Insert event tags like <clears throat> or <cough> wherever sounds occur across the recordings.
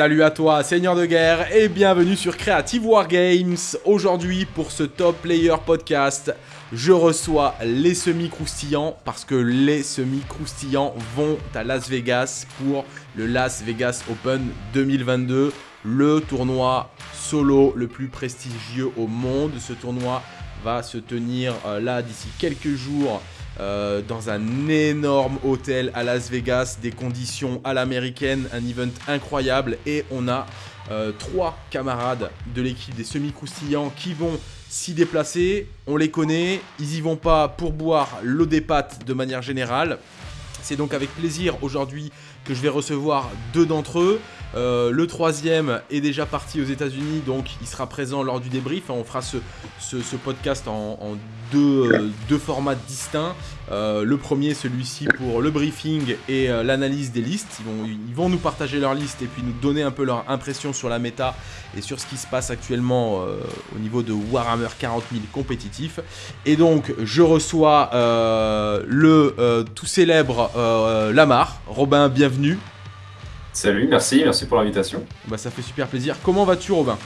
Salut à toi, Seigneur de guerre, et bienvenue sur Creative Wargames. Aujourd'hui, pour ce Top Player Podcast, je reçois les semi-croustillants parce que les semi-croustillants vont à Las Vegas pour le Las Vegas Open 2022, le tournoi solo le plus prestigieux au monde. Ce tournoi va se tenir euh, là d'ici quelques jours euh, dans un énorme hôtel à Las Vegas, des conditions à l'américaine, un event incroyable et on a euh, trois camarades de l'équipe des semi-croustillants qui vont s'y déplacer. On les connaît, ils y vont pas pour boire l'eau des pâtes de manière générale. C'est donc avec plaisir aujourd'hui que je vais recevoir deux d'entre eux. Euh, le troisième est déjà parti aux États-Unis, donc il sera présent lors du débrief. On fera ce, podcast en, deux, euh, deux, formats distincts. Euh, le premier, celui-ci pour le briefing et l'analyse des listes. Ils vont, ils vont nous partager leur liste et puis nous donner un peu leur impression sur la méta et sur ce qui se passe actuellement au niveau de Warhammer 40 000 compétitif. Et donc, je reçois le tout célèbre Lamar. Robin, bienvenue. Salut, merci, merci pour l'invitation. Bah, ça fait super plaisir. Comment vas-tu, Robin?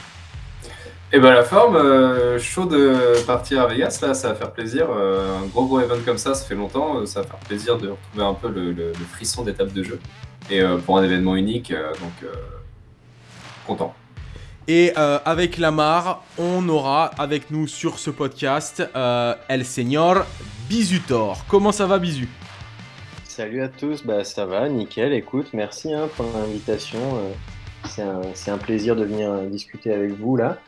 Eh ben la forme, euh, chaud de partir à Vegas, là, ça va faire plaisir. Euh, un gros gros event comme ça, ça fait longtemps, euh, ça va faire plaisir de retrouver un peu le, frisson d'étape de jeu. Et pour un événement unique, donc content. Et avec Lamar, on aura avec nous sur ce podcast El Señor Bizutor. Comment ça va, Bizu? Salut à tous, bah, ça va, nickel. Écoute, merci hein, pour l'invitation. Euh, c'est un, plaisir de venir euh, discuter avec vous là.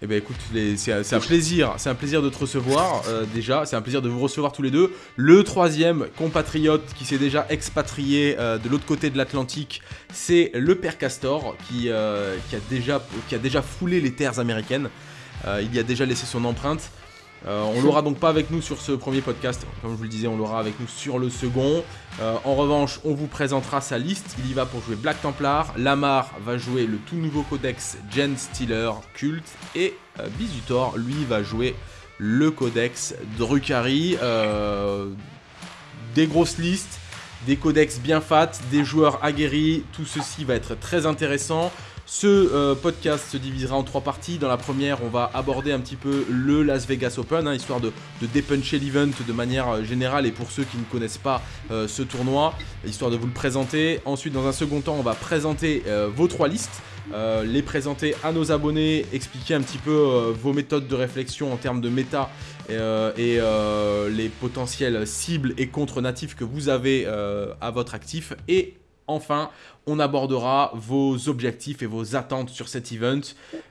Eh ben écoute, c'est un plaisir, c'est un plaisir de te recevoir euh, déjà, c'est un plaisir de vous recevoir tous les deux. Le troisième compatriote qui s'est déjà expatrié de l'autre côté de l'Atlantique, c'est le père Castor qui, a déjà, qui a déjà foulé les terres américaines. il y a déjà laissé son empreinte. Euh, on l'aura donc pas avec nous sur ce premier podcast, comme je vous le disais, on l'aura avec nous sur le second. Euh, en revanche, on vous présentera sa liste. Il y va pour jouer Black Templar. Lamar va jouer le tout nouveau codex Gen Stealer Cult. Et euh, Bizutor, lui, va jouer le codex Drukari. des grosses listes, des codex bien fat, des joueurs aguerris. Tout ceci va être très intéressant. Ce euh, podcast se divisera en trois parties. Dans la première, on va aborder un petit peu le Las Vegas Open, hein, histoire de, dépuncher l'event de manière euh, générale et pour ceux qui ne connaissent pas euh, ce tournoi, histoire de vous le présenter. Ensuite, dans un second temps, on va présenter vos trois listes. les présenter à nos abonnés, expliquer un petit peu vos méthodes de réflexion en termes de méta et, les potentielles cibles et contre natifs que vous avez à votre actif. Et enfin, on abordera vos objectifs et vos attentes sur cet event.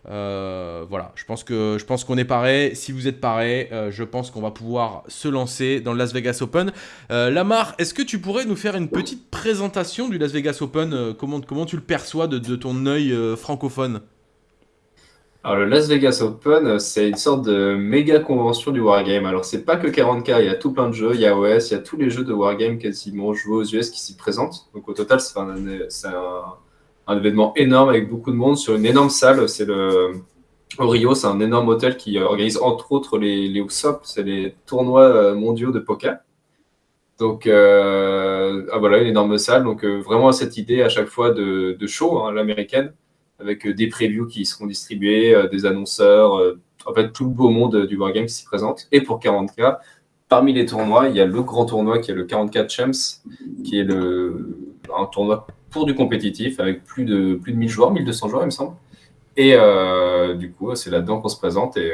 Euh, voilà, je pense que je qu'on est paré. Si vous êtes paré, euh, je pense qu'on va pouvoir se lancer dans le Las Vegas Open. Euh, Lamar, est-ce que tu pourrais nous faire une petite présentation du Las Vegas Open? Comment, comment tu le perçois de ton œil francophone? Alors, le Las Vegas Open, c'est une sorte de méga convention du Wargame. Alors, c'est pas que 40K, il y a tout plein de jeux, il y a OS, il y a tous les jeux de Wargame quasiment joués aux US qui s'y présentent. Donc, au total, c'est un, événement énorme avec beaucoup de monde sur une énorme salle. C'est le. Au Rio, c'est un énorme hôtel qui organise entre autres les, les c'est les tournois euh, mondiaux de poker. Donc, euh, ah, voilà, une énorme salle. Donc, euh, vraiment, cette idée à chaque fois de, de show, hein, l'américaine avec euh, des previews qui seront distribués, euh, des annonceurs, euh, en fait tout le beau monde du wargame s'y présente. Et pour 40K, parmi les tournois, il y a le grand tournoi qui est le 44 Champs, qui est un tournoi pour du compétitif avec plus de, plus de 1000 joueurs, 1200 joueurs, il me semble. Et du coup, c'est là-dedans qu'on se présente et,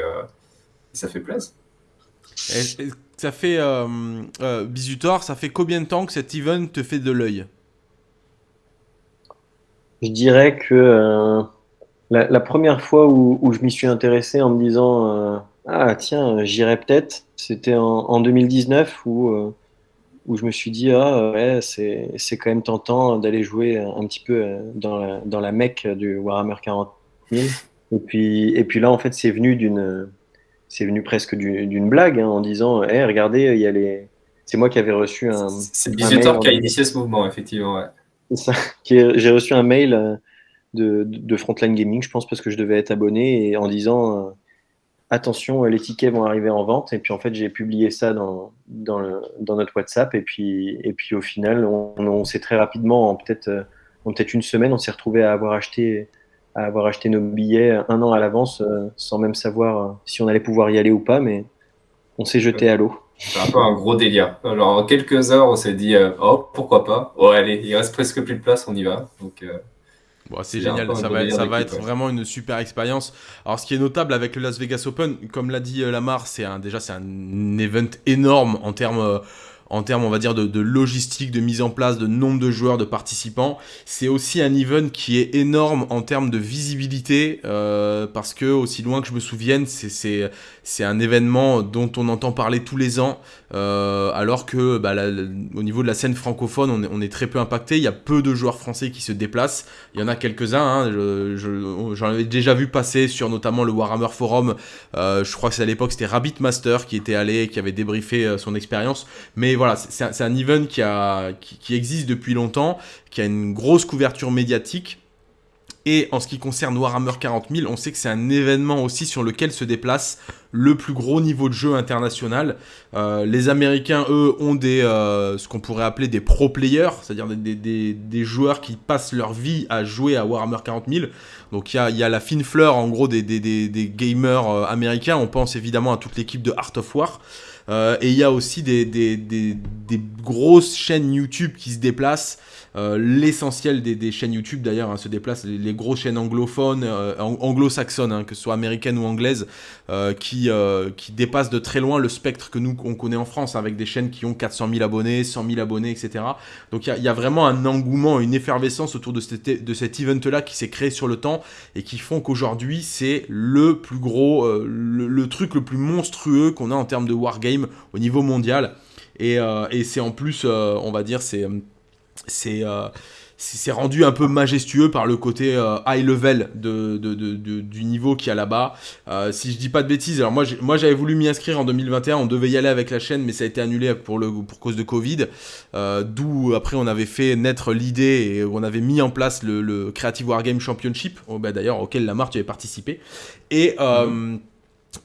ça fait plaisir. ça fait, euh, ça fait combien de temps que cet event te fait de l'œil? Je dirais que euh, la, première fois où, je m'y suis intéressé en me disant euh, Ah, tiens, j'irai peut-être, c'était en, 2019 où, euh, où je me suis dit Ah, ouais, c'est, quand même tentant d'aller jouer un petit peu dans la, dans la mecque du Warhammer 40 000. Et puis, et puis là, en fait, c'est venu d'une. C'est venu presque d'une blague hein, en disant hey, regardez, il y a les. C'est moi qui avais reçu un. C'est le qui a initié ce mouvement, effectivement. Ouais. <laughs> J'ai reçu un mail euh, de, Frontline Gaming, je pense, parce que je devais être abonné, et en disant euh, attention, les tickets vont arriver en vente. Et puis en fait, j'ai publié ça dans, notre WhatsApp. Et puis, et puis au final, on, s'est très rapidement, en peut-être euh, peut-être une semaine, on s'est retrouvé à avoir acheté à avoir acheté nos billets un an à l'avance sans même savoir si on allait pouvoir y aller ou pas, mais on s'est jeté à l'eau. C'est un peu un gros délire. Alors, en quelques heures, on s'est dit, oh, pourquoi pas Oh, allez, il reste presque plus de place, on y va. Donc, c'est génial, ça va, ça va être vraiment une super expérience. Alors, ce qui est notable avec le Las Vegas Open, comme l'a dit Lamar, c'est déjà c'est un event énorme en termes en termes, on va dire, de, logistique, de mise en place, de nombre de joueurs, de participants. C'est aussi un event qui est énorme en termes de visibilité, euh, parce que, aussi loin que je me souvienne, c'est un événement dont on entend parler tous les ans, euh, alors que bah, au niveau de la scène francophone, on est, très peu impacté. Il y a peu de joueurs français qui se déplacent. Il y en a quelques-uns. Hein. J'en avais déjà vu passer sur notamment le Warhammer Forum. Euh, je crois que c'est à l'époque, c'était Rabbit Master qui était allé et qui avait débriefé son expérience. Mais voilà, c'est un, event qui, a, qui, existe depuis longtemps, qui a une grosse couverture médiatique. Et en ce qui concerne Warhammer 40 000, on sait que c'est un événement aussi sur lequel se déplace le plus gros niveau de jeu international. Euh, les Américains, eux, ont des, euh, ce qu'on pourrait appeler des pro players, c'est-à-dire des, joueurs qui passent leur vie à jouer à Warhammer 40 000. Donc il y a, la fine fleur, en gros, des, gamers euh, américains. On pense évidemment à toute l'équipe de Art of War. Et il y a aussi des, grosses chaînes YouTube qui se déplacent. Euh, l'essentiel des, chaînes YouTube d'ailleurs hein, se déplacent, les, grosses chaînes anglophones, euh, anglo-saxonnes, hein, que ce soit américaines ou anglaises, qui, qui dépassent de très loin le spectre que nous on connaît en France, avec des chaînes qui ont 400 000 abonnés, 100 000 abonnés, etc. Donc il y, a vraiment un engouement, une effervescence autour de, cet, de cet event-là qui s'est créé sur le temps et qui font qu'aujourd'hui c'est le plus gros, le, truc le plus monstrueux qu'on a en termes de wargame au niveau mondial. Et, euh, c'est en plus, euh, on va dire, c'est c'est euh, c'est rendu un peu majestueux par le côté high level de, du niveau qu'il y a là-bas. si je dis pas de bêtises, alors moi, j'avais voulu m'y inscrire en 2021, on devait y aller avec la chaîne, mais ça a été annulé pour, le, pour cause de Covid. D'où après on avait fait naître l'idée et on avait mis en place le, Creative Wargame Championship, oh, bah, d'ailleurs auquel Lamar tu avais participé. Et. Mhm.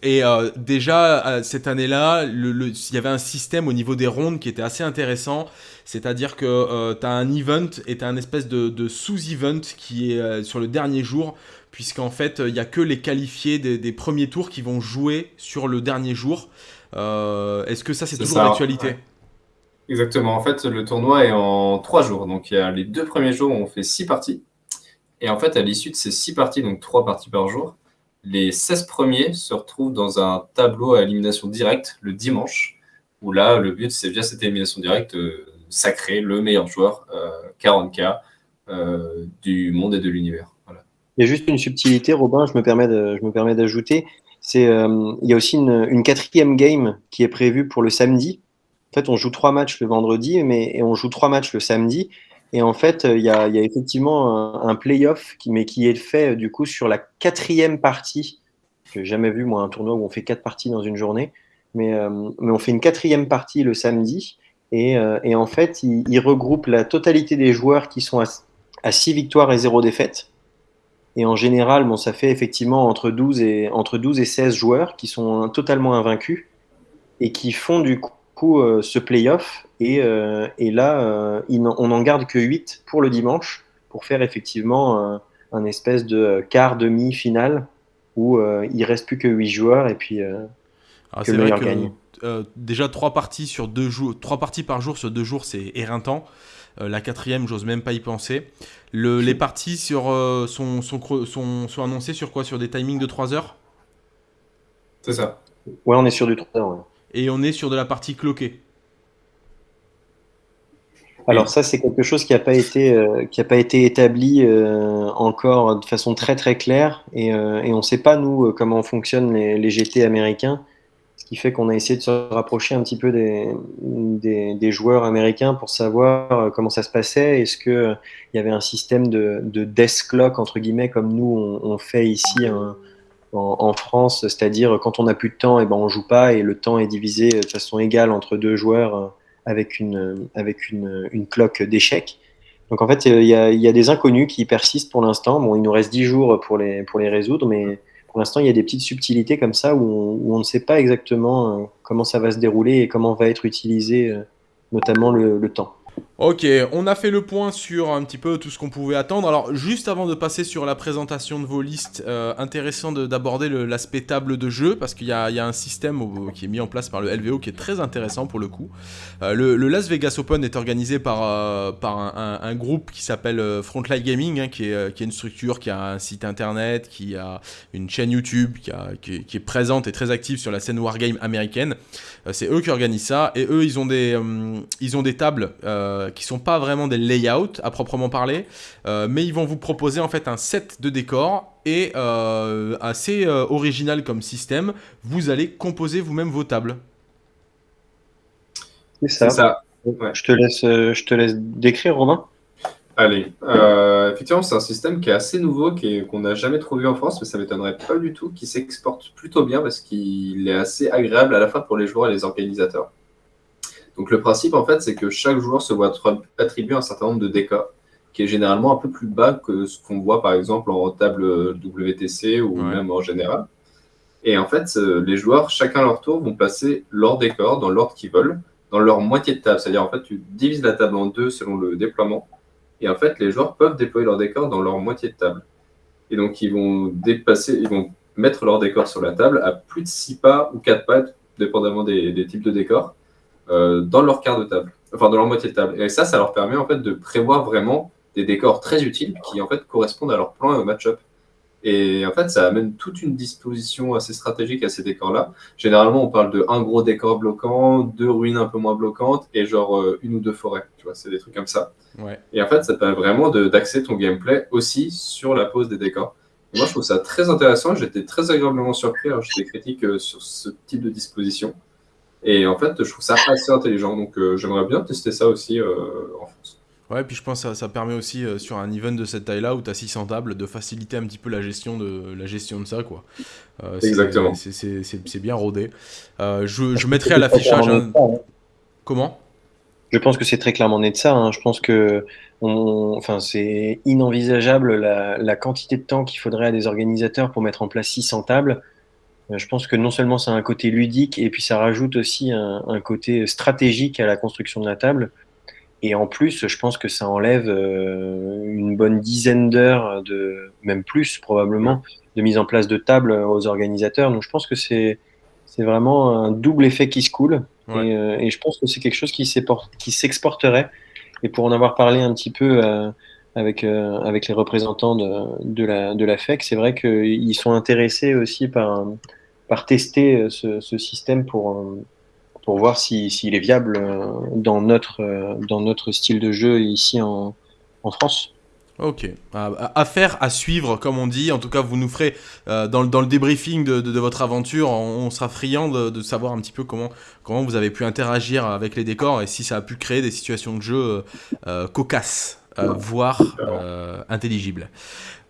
Et euh, déjà, euh, cette année-là, il y avait un système au niveau des rondes qui était assez intéressant. C'est-à-dire que euh, tu as un event et tu as un espèce de, sous-event qui est sur le dernier jour, puisqu'en fait, il n'y a que les qualifiés des, premiers tours qui vont jouer sur le dernier jour. Est-ce que ça, c'est toujours d'actualité? Exactement. En fait, le tournoi est en trois jours. Donc, il y a les deux premiers jours où on fait six parties. Et en fait, à l'issue de ces six parties, donc trois parties par jour, les 16 premiers se retrouvent dans un tableau à élimination directe le dimanche, où là, le but, c'est via cette élimination directe, euh, sacrer le meilleur joueur, 40K, euh, euh, du monde et de l'univers. Il y a juste une subtilité, Robin, je me permets, d'ajouter. C'est, il y a aussi une, quatrième game qui est prévue pour le samedi. En fait, on joue trois matchs le vendredi, mais et on joue trois matchs le samedi. Et en fait, il y a, effectivement un, playoff, qui, mais qui est fait du coup sur la quatrième partie. Je n'ai jamais vu, moi, un tournoi où on fait quatre parties dans une journée. Mais, euh, on fait une quatrième partie le samedi. Et, euh, en fait, il, regroupe la totalité des joueurs qui sont à, six victoires et zéro défaite. Et en général, bon, ça fait effectivement entre 12, et, entre 12 et 16 joueurs qui sont totalement invaincus et qui font du coup euh, ce playoff. Et, euh, et là, euh, on n'en garde que 8 pour le dimanche pour faire effectivement un espèce de quart, demi, finale où il reste plus que 8 joueurs et puis ah, que le meilleur gagne. déjà trois parties sur deux jours, trois parties par jour sur deux jours, c'est éreintant. la quatrième, j'ose même pas y penser. Le, les parties sur, sont, sont, sont, sont, annoncées sur quoi? Sur des timings de 3 heures? C'est ça. Ouais, on est sur du 3 heures et on est sur de la partie cloquée. Alors ça, c'est quelque chose qui n'a pas été euh, qui a pas été établi euh, encore de façon très très claire. Et, euh, et on ne sait pas nous comment fonctionnent les, GT américains, ce qui fait qu'on a essayé de se rapprocher un petit peu des, des, joueurs américains pour savoir comment ça se passait. Est-ce que il y avait un système de, de death clock entre guillemets comme nous on, fait ici en, France, c'est-à-dire quand on n'a plus de temps, et eh ben on joue pas et le temps est divisé de façon égale entre deux joueurs avec une, avec une, une cloque d'échecs. Donc en fait, il y, a, il y, a, des inconnus qui persistent pour l'instant. Bon, il nous reste 10 jours pour les, pour les résoudre, mais pour l'instant, il y a des petites subtilités comme ça où on, ne sait pas exactement euh, comment ça va se dérouler et comment va être utilisé euh, notamment le temps. Ok, on a fait le point sur un petit peu tout ce qu'on pouvait attendre. Alors, juste avant de passer sur la présentation de vos listes, euh, intéressant d'aborder l'aspect table de jeu, parce qu'il y, a un système qui est mis en place par le LVO qui est très intéressant pour le coup. Euh, le, Las Vegas Open est organisé par, euh, par un, groupe qui s'appelle Frontline Gaming, hein, qui, est, qui, est, une structure qui a un site internet, qui a une chaîne YouTube, qui, a, qui, est présente et très active sur la scène wargame américaine. C'est eux qui organisent ça, et eux, ils ont des, ils ont des tables qui sont pas vraiment des layouts à proprement parler, euh, mais ils vont vous proposer en fait un set de décors et euh, assez euh, original comme système. Vous allez composer vous-même vos tables. C'est ça. Je, te laisse, je te laisse décrire, Romain. Allez, effectivement, c'est un système qui est assez nouveau, qu'on n'a jamais trouvé en France, mais ça m'étonnerait pas du tout, qui s'exporte plutôt bien parce qu'il est assez agréable à la fois pour les joueurs et les organisateurs. Donc le principe, en fait, c'est que chaque joueur se voit attribuer un certain nombre de décors, qui est généralement un peu plus bas que ce qu'on voit, par exemple, en table WTC ou même en général. Et en fait, euh, les joueurs, chacun à leur tour, vont placer leur décor dans l'ordre qu'ils veulent, dans leur moitié de table. C'est-à-dire, en fait, tu divises la table en deux selon le déploiement. Et en fait, les joueurs peuvent déployer leur décor dans leur moitié de table. Et donc, ils vont dépasser, ils vont mettre leur décor sur la table à plus de 6 pas ou 4 pas, dépendamment des, des types de décors. Euh, dans leur quart de table, enfin dans leur moitié de table. Et ça, ça leur permet en fait de prévoir vraiment des décors très utiles qui en fait correspondent à leur plan et au match-up. Et en fait, ça amène toute une disposition assez stratégique à ces décors-là. Généralement, on parle de un gros décor bloquant, deux ruines un peu moins bloquantes et genre euh, une ou deux forêts. Tu vois, c'est des trucs comme ça. Ouais. Et en fait, ça permet vraiment d'axer ton gameplay aussi sur la pose des décors. moi, je trouve ça très intéressant. J'étais très agréablement surpris. J'étais critique euh, sur ce type de disposition. Et en fait, je trouve ça assez intelligent. Donc, euh, j'aimerais bien tester ça aussi euh, en France. Ouais, puis je pense que ça, permet aussi euh, sur un event de cette taille-là où tu as 600 tables de faciliter un petit peu la gestion de, la gestion de ça. quoi. Exactement. C'est bien rodé. je, je mettrai à l'affichage. Un... Comment? Je pense que c'est très clairement né de ça. Hein. Je pense que on... enfin, c'est inenvisageable la, la, quantité de temps qu'il faudrait à des organisateurs pour mettre en place 600 tables. Euh, je pense que non seulement ça a un côté ludique, et puis ça rajoute aussi un, côté stratégique à la construction de la table. Et en plus, je pense que ça enlève euh, une bonne dizaine d'heures, de même plus probablement, de mise en place de tables aux organisateurs. Donc je pense que c'est c'est vraiment un double effet qui se coule. Euh, et, je pense que c'est quelque chose qui s'exporterait. Et pour en avoir parlé un petit peu avec, avec les représentants de, de, la, de la FEC, c'est vrai qu'ils sont intéressés aussi par par tester euh, ce, système pour, euh, pour voir s'il est viable euh, dans notre, dans notre style de jeu ici en, en France. Ok, affaire à suivre comme on dit, en tout cas vous nous ferez dans, dans, le débriefing de, de, votre aventure, on, sera friand de, de, savoir un petit peu comment, comment vous avez pu interagir avec les décors et si ça a pu créer des situations de jeu cocasses, voire intelligibles.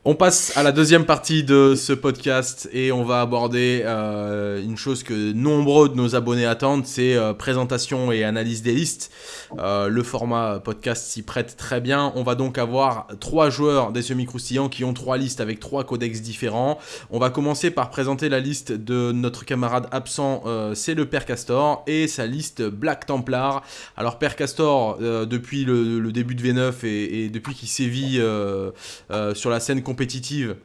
On passe à la deuxième partie de ce podcast et on va aborder euh, une chose que nombreux de nos abonnés attendent, c'est euh, présentation et analyse des listes. Euh, le format podcast s'y prête très bien. On va donc avoir trois joueurs des semi-croustillants qui ont trois listes avec trois codex différents. On va commencer par présenter la liste de notre camarade absent, c'est le Père Castor et sa liste Black Templar. Alors Père Castor, depuis le, début de V9 et, et depuis qu'il sévit sur la scène compétitive,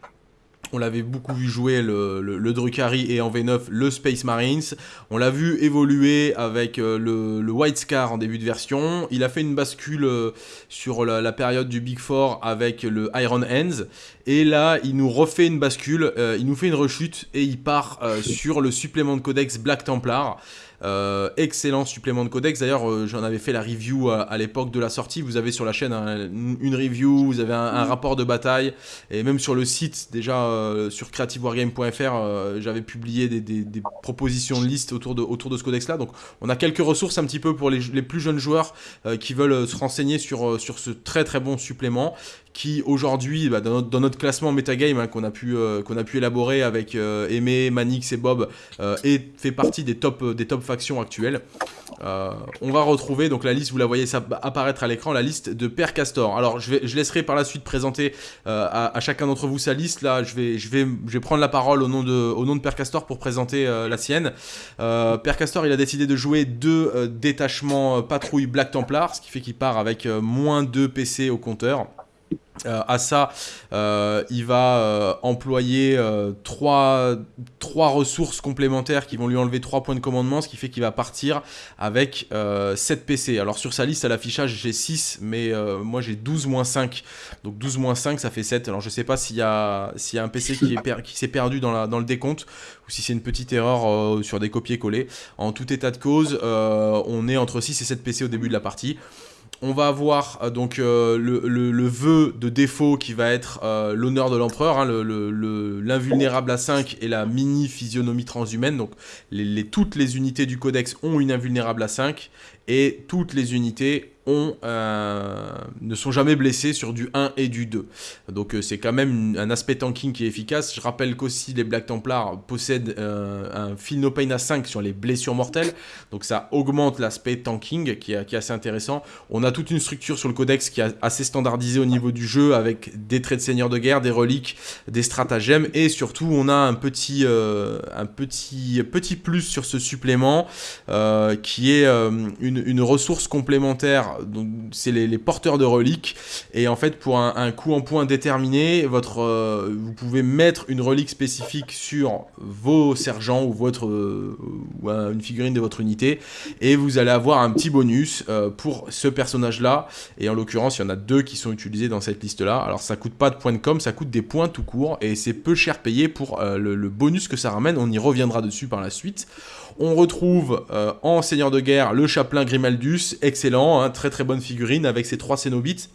on l'avait beaucoup vu jouer le, le, Drukhari et en V9 le Space Marines. On l'a vu évoluer avec euh, le, White Scar en début de version. Il a fait une bascule euh, sur la, période du Big Four avec le Iron Hands. Et là, il nous refait une bascule, euh, il nous fait une rechute et il part sur le supplément de codex Black Templar. Euh, excellent supplément de codex. D'ailleurs, euh, j'en avais fait la review à, l'époque de la sortie. Vous avez sur la chaîne une review, vous avez un, rapport de bataille. Et même sur le site, déjà euh, sur creativewargame.fr, j'avais publié des, propositions de liste autour de, autour de ce codex-là. Donc, on a quelques ressources un petit peu pour les, plus jeunes joueurs qui veulent se renseigner sur, sur ce très très bon supplément qui aujourd'hui, bah, dans, notre, classement Metagame hein, qu'on a, pu, qu'on a pu élaborer avec Aimé, Manix et Bob, et fait partie des top, factions actuelles. on va retrouver donc la liste, vous la voyez apparaître à l'écran, la liste de Père Castor. Alors je, laisserai par la suite présenter à, chacun d'entre vous sa liste. Là, je vais, prendre la parole au nom de, au Père Castor pour présenter la sienne. Père Castor, il a décidé de jouer deux détachements patrouille Black Templar, ce qui fait qu'il part avec moins 2 PC au compteur. Euh, à ça, euh, il va euh, employer trois, ressources complémentaires qui vont lui enlever 3 points de commandement, ce qui fait qu'il va partir avec 7 PC. Alors sur sa liste à l'affichage, j'ai 6, mais moi j'ai 12 moins 5. Donc 12 moins 5, ça fait 7. Alors je sais pas s'il y, a, y a un PC qui, s'est perdu dans le décompte, ou si c'est une petite erreur sur des copier-coller. En tout état de cause, on est entre 6 et 7 PC au début de la partie on va avoir euh, donc euh, le, vœu de défaut qui va être euh, l'honneur de l'empereur, hein, l'invulnérable à 5 et la mini physionomie transhumaine. Donc toutes les unités du codex ont une invulnérable à 5 et toutes les unités euh, ne sont jamais blessés sur du 1 et du 2. Donc euh, c'est quand même un aspect tanking qui est efficace. Je rappelle qu'aussi les Black Templars possèdent euh, un Feel No Pain à 5 sur les blessures mortelles. Donc ça augmente l'aspect tanking qui est, assez intéressant. On a toute une structure sur le codex qui est assez standardisée au niveau du jeu avec des traits de seigneur de guerre, des reliques, des stratagèmes et surtout on a un petit, plus sur ce supplément qui est une ressource complémentaire c'est les, porteurs de reliques. Et en fait, pour un, coup en point déterminé, euh, vous pouvez mettre une relique spécifique sur vos sergents ou, votre, euh, une figurine de votre unité. Et vous allez avoir un petit bonus euh, pour ce personnage-là. Et en l'occurrence, il y en a deux qui sont utilisés dans cette liste-là. Alors ça coûte pas de points de com, ça coûte des points tout court. Et c'est peu cher payé pour le bonus que ça ramène. On y reviendra dessus par la suite. On retrouve euh, en Seigneur de Guerre le chapelain Grimaldus, excellent, hein, très très bonne figurine avec ses trois cénobites.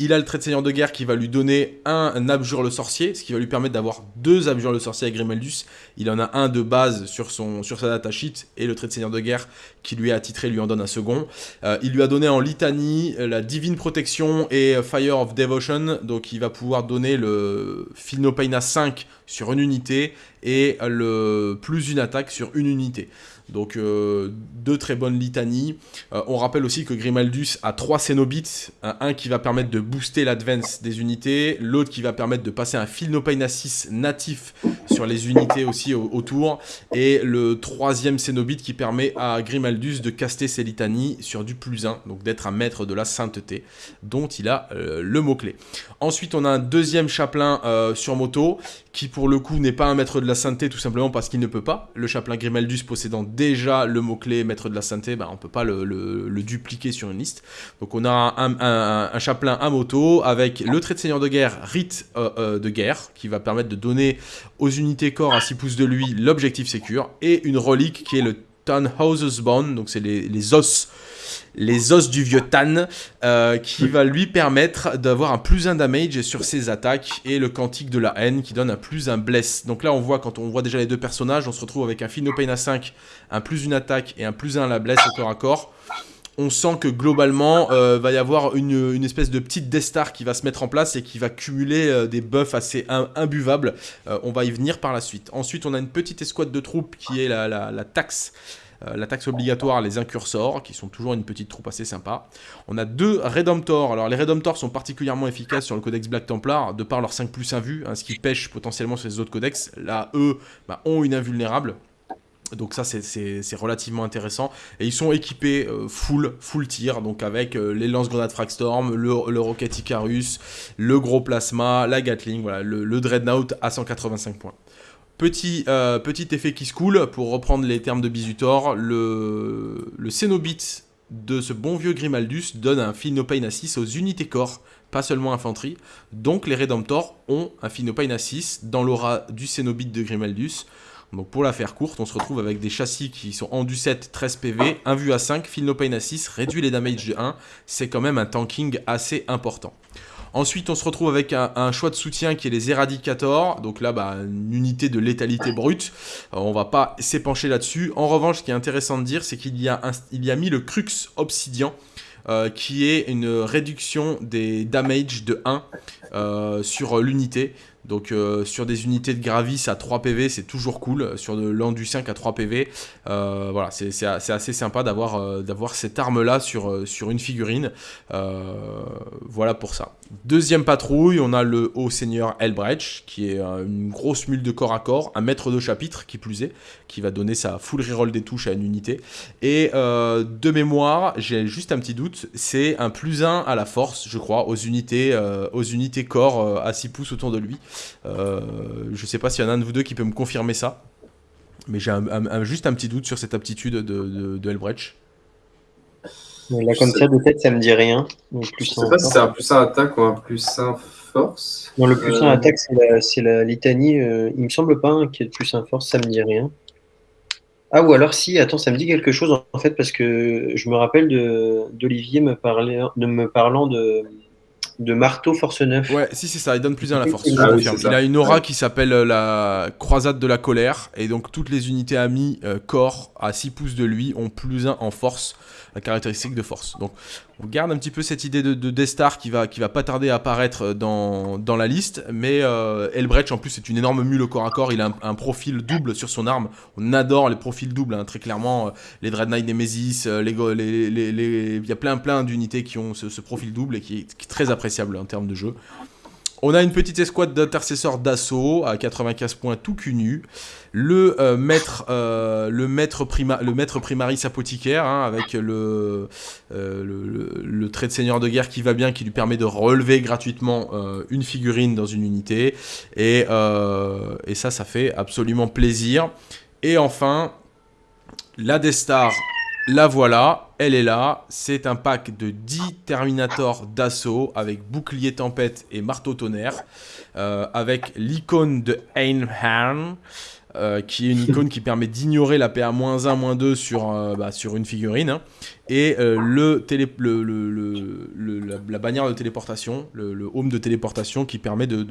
Il a le trait de seigneur de guerre qui va lui donner un, abjure le sorcier, ce qui va lui permettre d'avoir deux abjure le sorcier avec Grimaldus. Il en a un de base sur, son, sur sa datasheet et le trait de seigneur de guerre qui lui est attitré lui en donne un second. Euh, il lui a donné en litanie la divine protection et Fire of Devotion, donc il va pouvoir donner le Philnopaina 5 sur une unité et le plus une attaque sur une unité. Donc euh, deux très bonnes litanies. Euh, on rappelle aussi que Grimaldus a trois Cénobites, un, qui va permettre de booster l'advance des unités, l'autre qui va permettre de passer un Philnopaina 6 natif sur les unités aussi autour, et le troisième Cénobite qui permet à Grimaldus de caster ses litanies sur du plus 1, donc d'être un maître de la sainteté, dont il a euh, le mot-clé. Ensuite on a un deuxième chapelain sur moto, qui pour le coup n'est pas un maître de la sainteté tout simplement parce qu'il ne peut pas. Le chapelain Grimaldus possédant déjà le mot-clé maître de la sainteté, bah, on ne peut pas le, dupliquer sur une liste. Donc on a un, chapelain à moto avec le trait de seigneur de guerre, rite euh, euh, de guerre, qui va permettre de donner aux unités corps à 6 pouces de lui l'objectif sécure, et une relique qui est le Tannhauser's Bone, donc c'est les, os les os du vieux Tan, euh, qui va lui permettre d'avoir un plus 1 damage sur ses attaques, et le cantique de la haine qui donne un plus 1 bless. Donc là, on voit, quand on voit déjà les deux personnages, on se retrouve avec un à 5, un plus 1 attaque et un plus 1 à la bless au corps à corps. On sent que globalement, euh, va y avoir une, espèce de petite Death Star qui va se mettre en place et qui va cumuler euh, des buffs assez imbuvables. on va y venir par la suite. Ensuite, on a une petite escouade de troupes qui est la, la taxe euh, la taxe obligatoire, les incursors, qui sont toujours une petite troupe assez sympa. On a deux Redemptors. Alors les Redemptors sont particulièrement efficaces sur le codex Black Templar, de par leur 5 plus 1 vue, hein, ce qui pêche potentiellement sur les autres codex. Là, eux, bah, ont une invulnérable. Donc ça c'est relativement intéressant. Et ils sont équipés euh, full, full tir, donc avec euh, les lance-grenades Fragstorm, le, Rocket Icarus, le gros plasma, la Gatling, le, Dreadnought à 185 points. Petit, euh, petit effet qui se coule, pour reprendre les termes de Bisutor, le, le de ce bon vieux Grimaldus donne un Philnopain à 6 aux unités corps, pas seulement infanterie. Donc les Redemptors ont un Philnopain à 6 dans l'aura du Cénobite de Grimaldus. Donc pour la faire courte, on se retrouve avec des châssis qui sont en du 7, 13 PV, 1 vue à 5, Philnopain à 6, réduit les damage de 1. C'est quand même un tanking assez important. Ensuite, on se retrouve avec un, choix de soutien qui est les Eradicators. Donc là, bah, une unité de létalité brute. On on va pas s'épancher là-dessus. En revanche, ce qui est intéressant de dire, c'est qu'il y, a mis le Crux Obsidian. euh, qui est une réduction des damage de 1 sur l'unité. Donc euh, sur des unités de Gravis à 3 PV, c'est toujours cool. Sur de l'Andu 5 à 3 PV, euh, voilà, c'est assez sympa d'avoir euh, cette arme-là sur une figurine. voilà pour ça. Deuxième patrouille, on a le haut seigneur Elbrecht, qui est une grosse mule de corps à corps, un maître de chapitre, qui plus est, qui va donner sa full reroll des touches à une unité. Et de mémoire, j'ai juste un petit doute, c'est un plus 1 à la force, je crois, aux unités, aux unités corps à 6 pouces autour de lui. Euh, je sais pas s'il y en a un de vous deux qui peut me confirmer ça. Mais j'ai juste un petit doute sur cette aptitude de, de, Elbrecht. Là, comme ça, de tête, ça me dit rien. je sais pas si c'est un plus 1 attaque ou un plus 1 force. Non, le plus 1 euh, attaque, c'est la, litanie. Euh, il me semble pas qu'il y ait plus 1 force, ça me dit rien. Ah, ou alors si, attends, ça me dit quelque chose en fait, parce que je me rappelle d'Olivier me, me parlant de, de marteau force 9. Ouais, si c'est ça, il donne plus un à la force. Ah il a une aura qui s'appelle euh, la croisade de la colère, et donc toutes les unités amies euh, corps à 6 pouces de lui ont plus 1 en force la caractéristique de force. Donc on garde un petit peu cette idée de, de Destar qui va, qui va pas tarder à apparaître dans, dans la liste, mais euh, Elbrecht en plus c'est une énorme mule au corps à corps, il a un, profil double sur son arme, on adore les profils doubles, hein, très clairement, euh, les Dread Knight Nemesis, euh, les, les, les, il y a plein plein d'unités qui ont ce, profil double et qui est très appréciable en termes de jeu. On a une petite escouade d'intercesseurs d'assaut à 95 points tout cul nu. Le, euh, maître, euh, primaris apothicaire hein, avec euh, le, trait de seigneur de guerre qui va bien, qui lui permet de relever gratuitement une figurine dans une unité. Et, et ça, ça fait absolument plaisir. Et enfin, la Destar la voilà, elle est là. C'est un pack de 10 Terminator d'assaut avec bouclier tempête et marteau tonnerre. Euh, avec l'icône de Einhorn. Euh, qui est une icône qui permet d'ignorer la PA-1, 2 sur, euh, bah, sur une figurine. Hein. Et le, télé, le, la, bannière de téléportation, le, home de téléportation qui permet de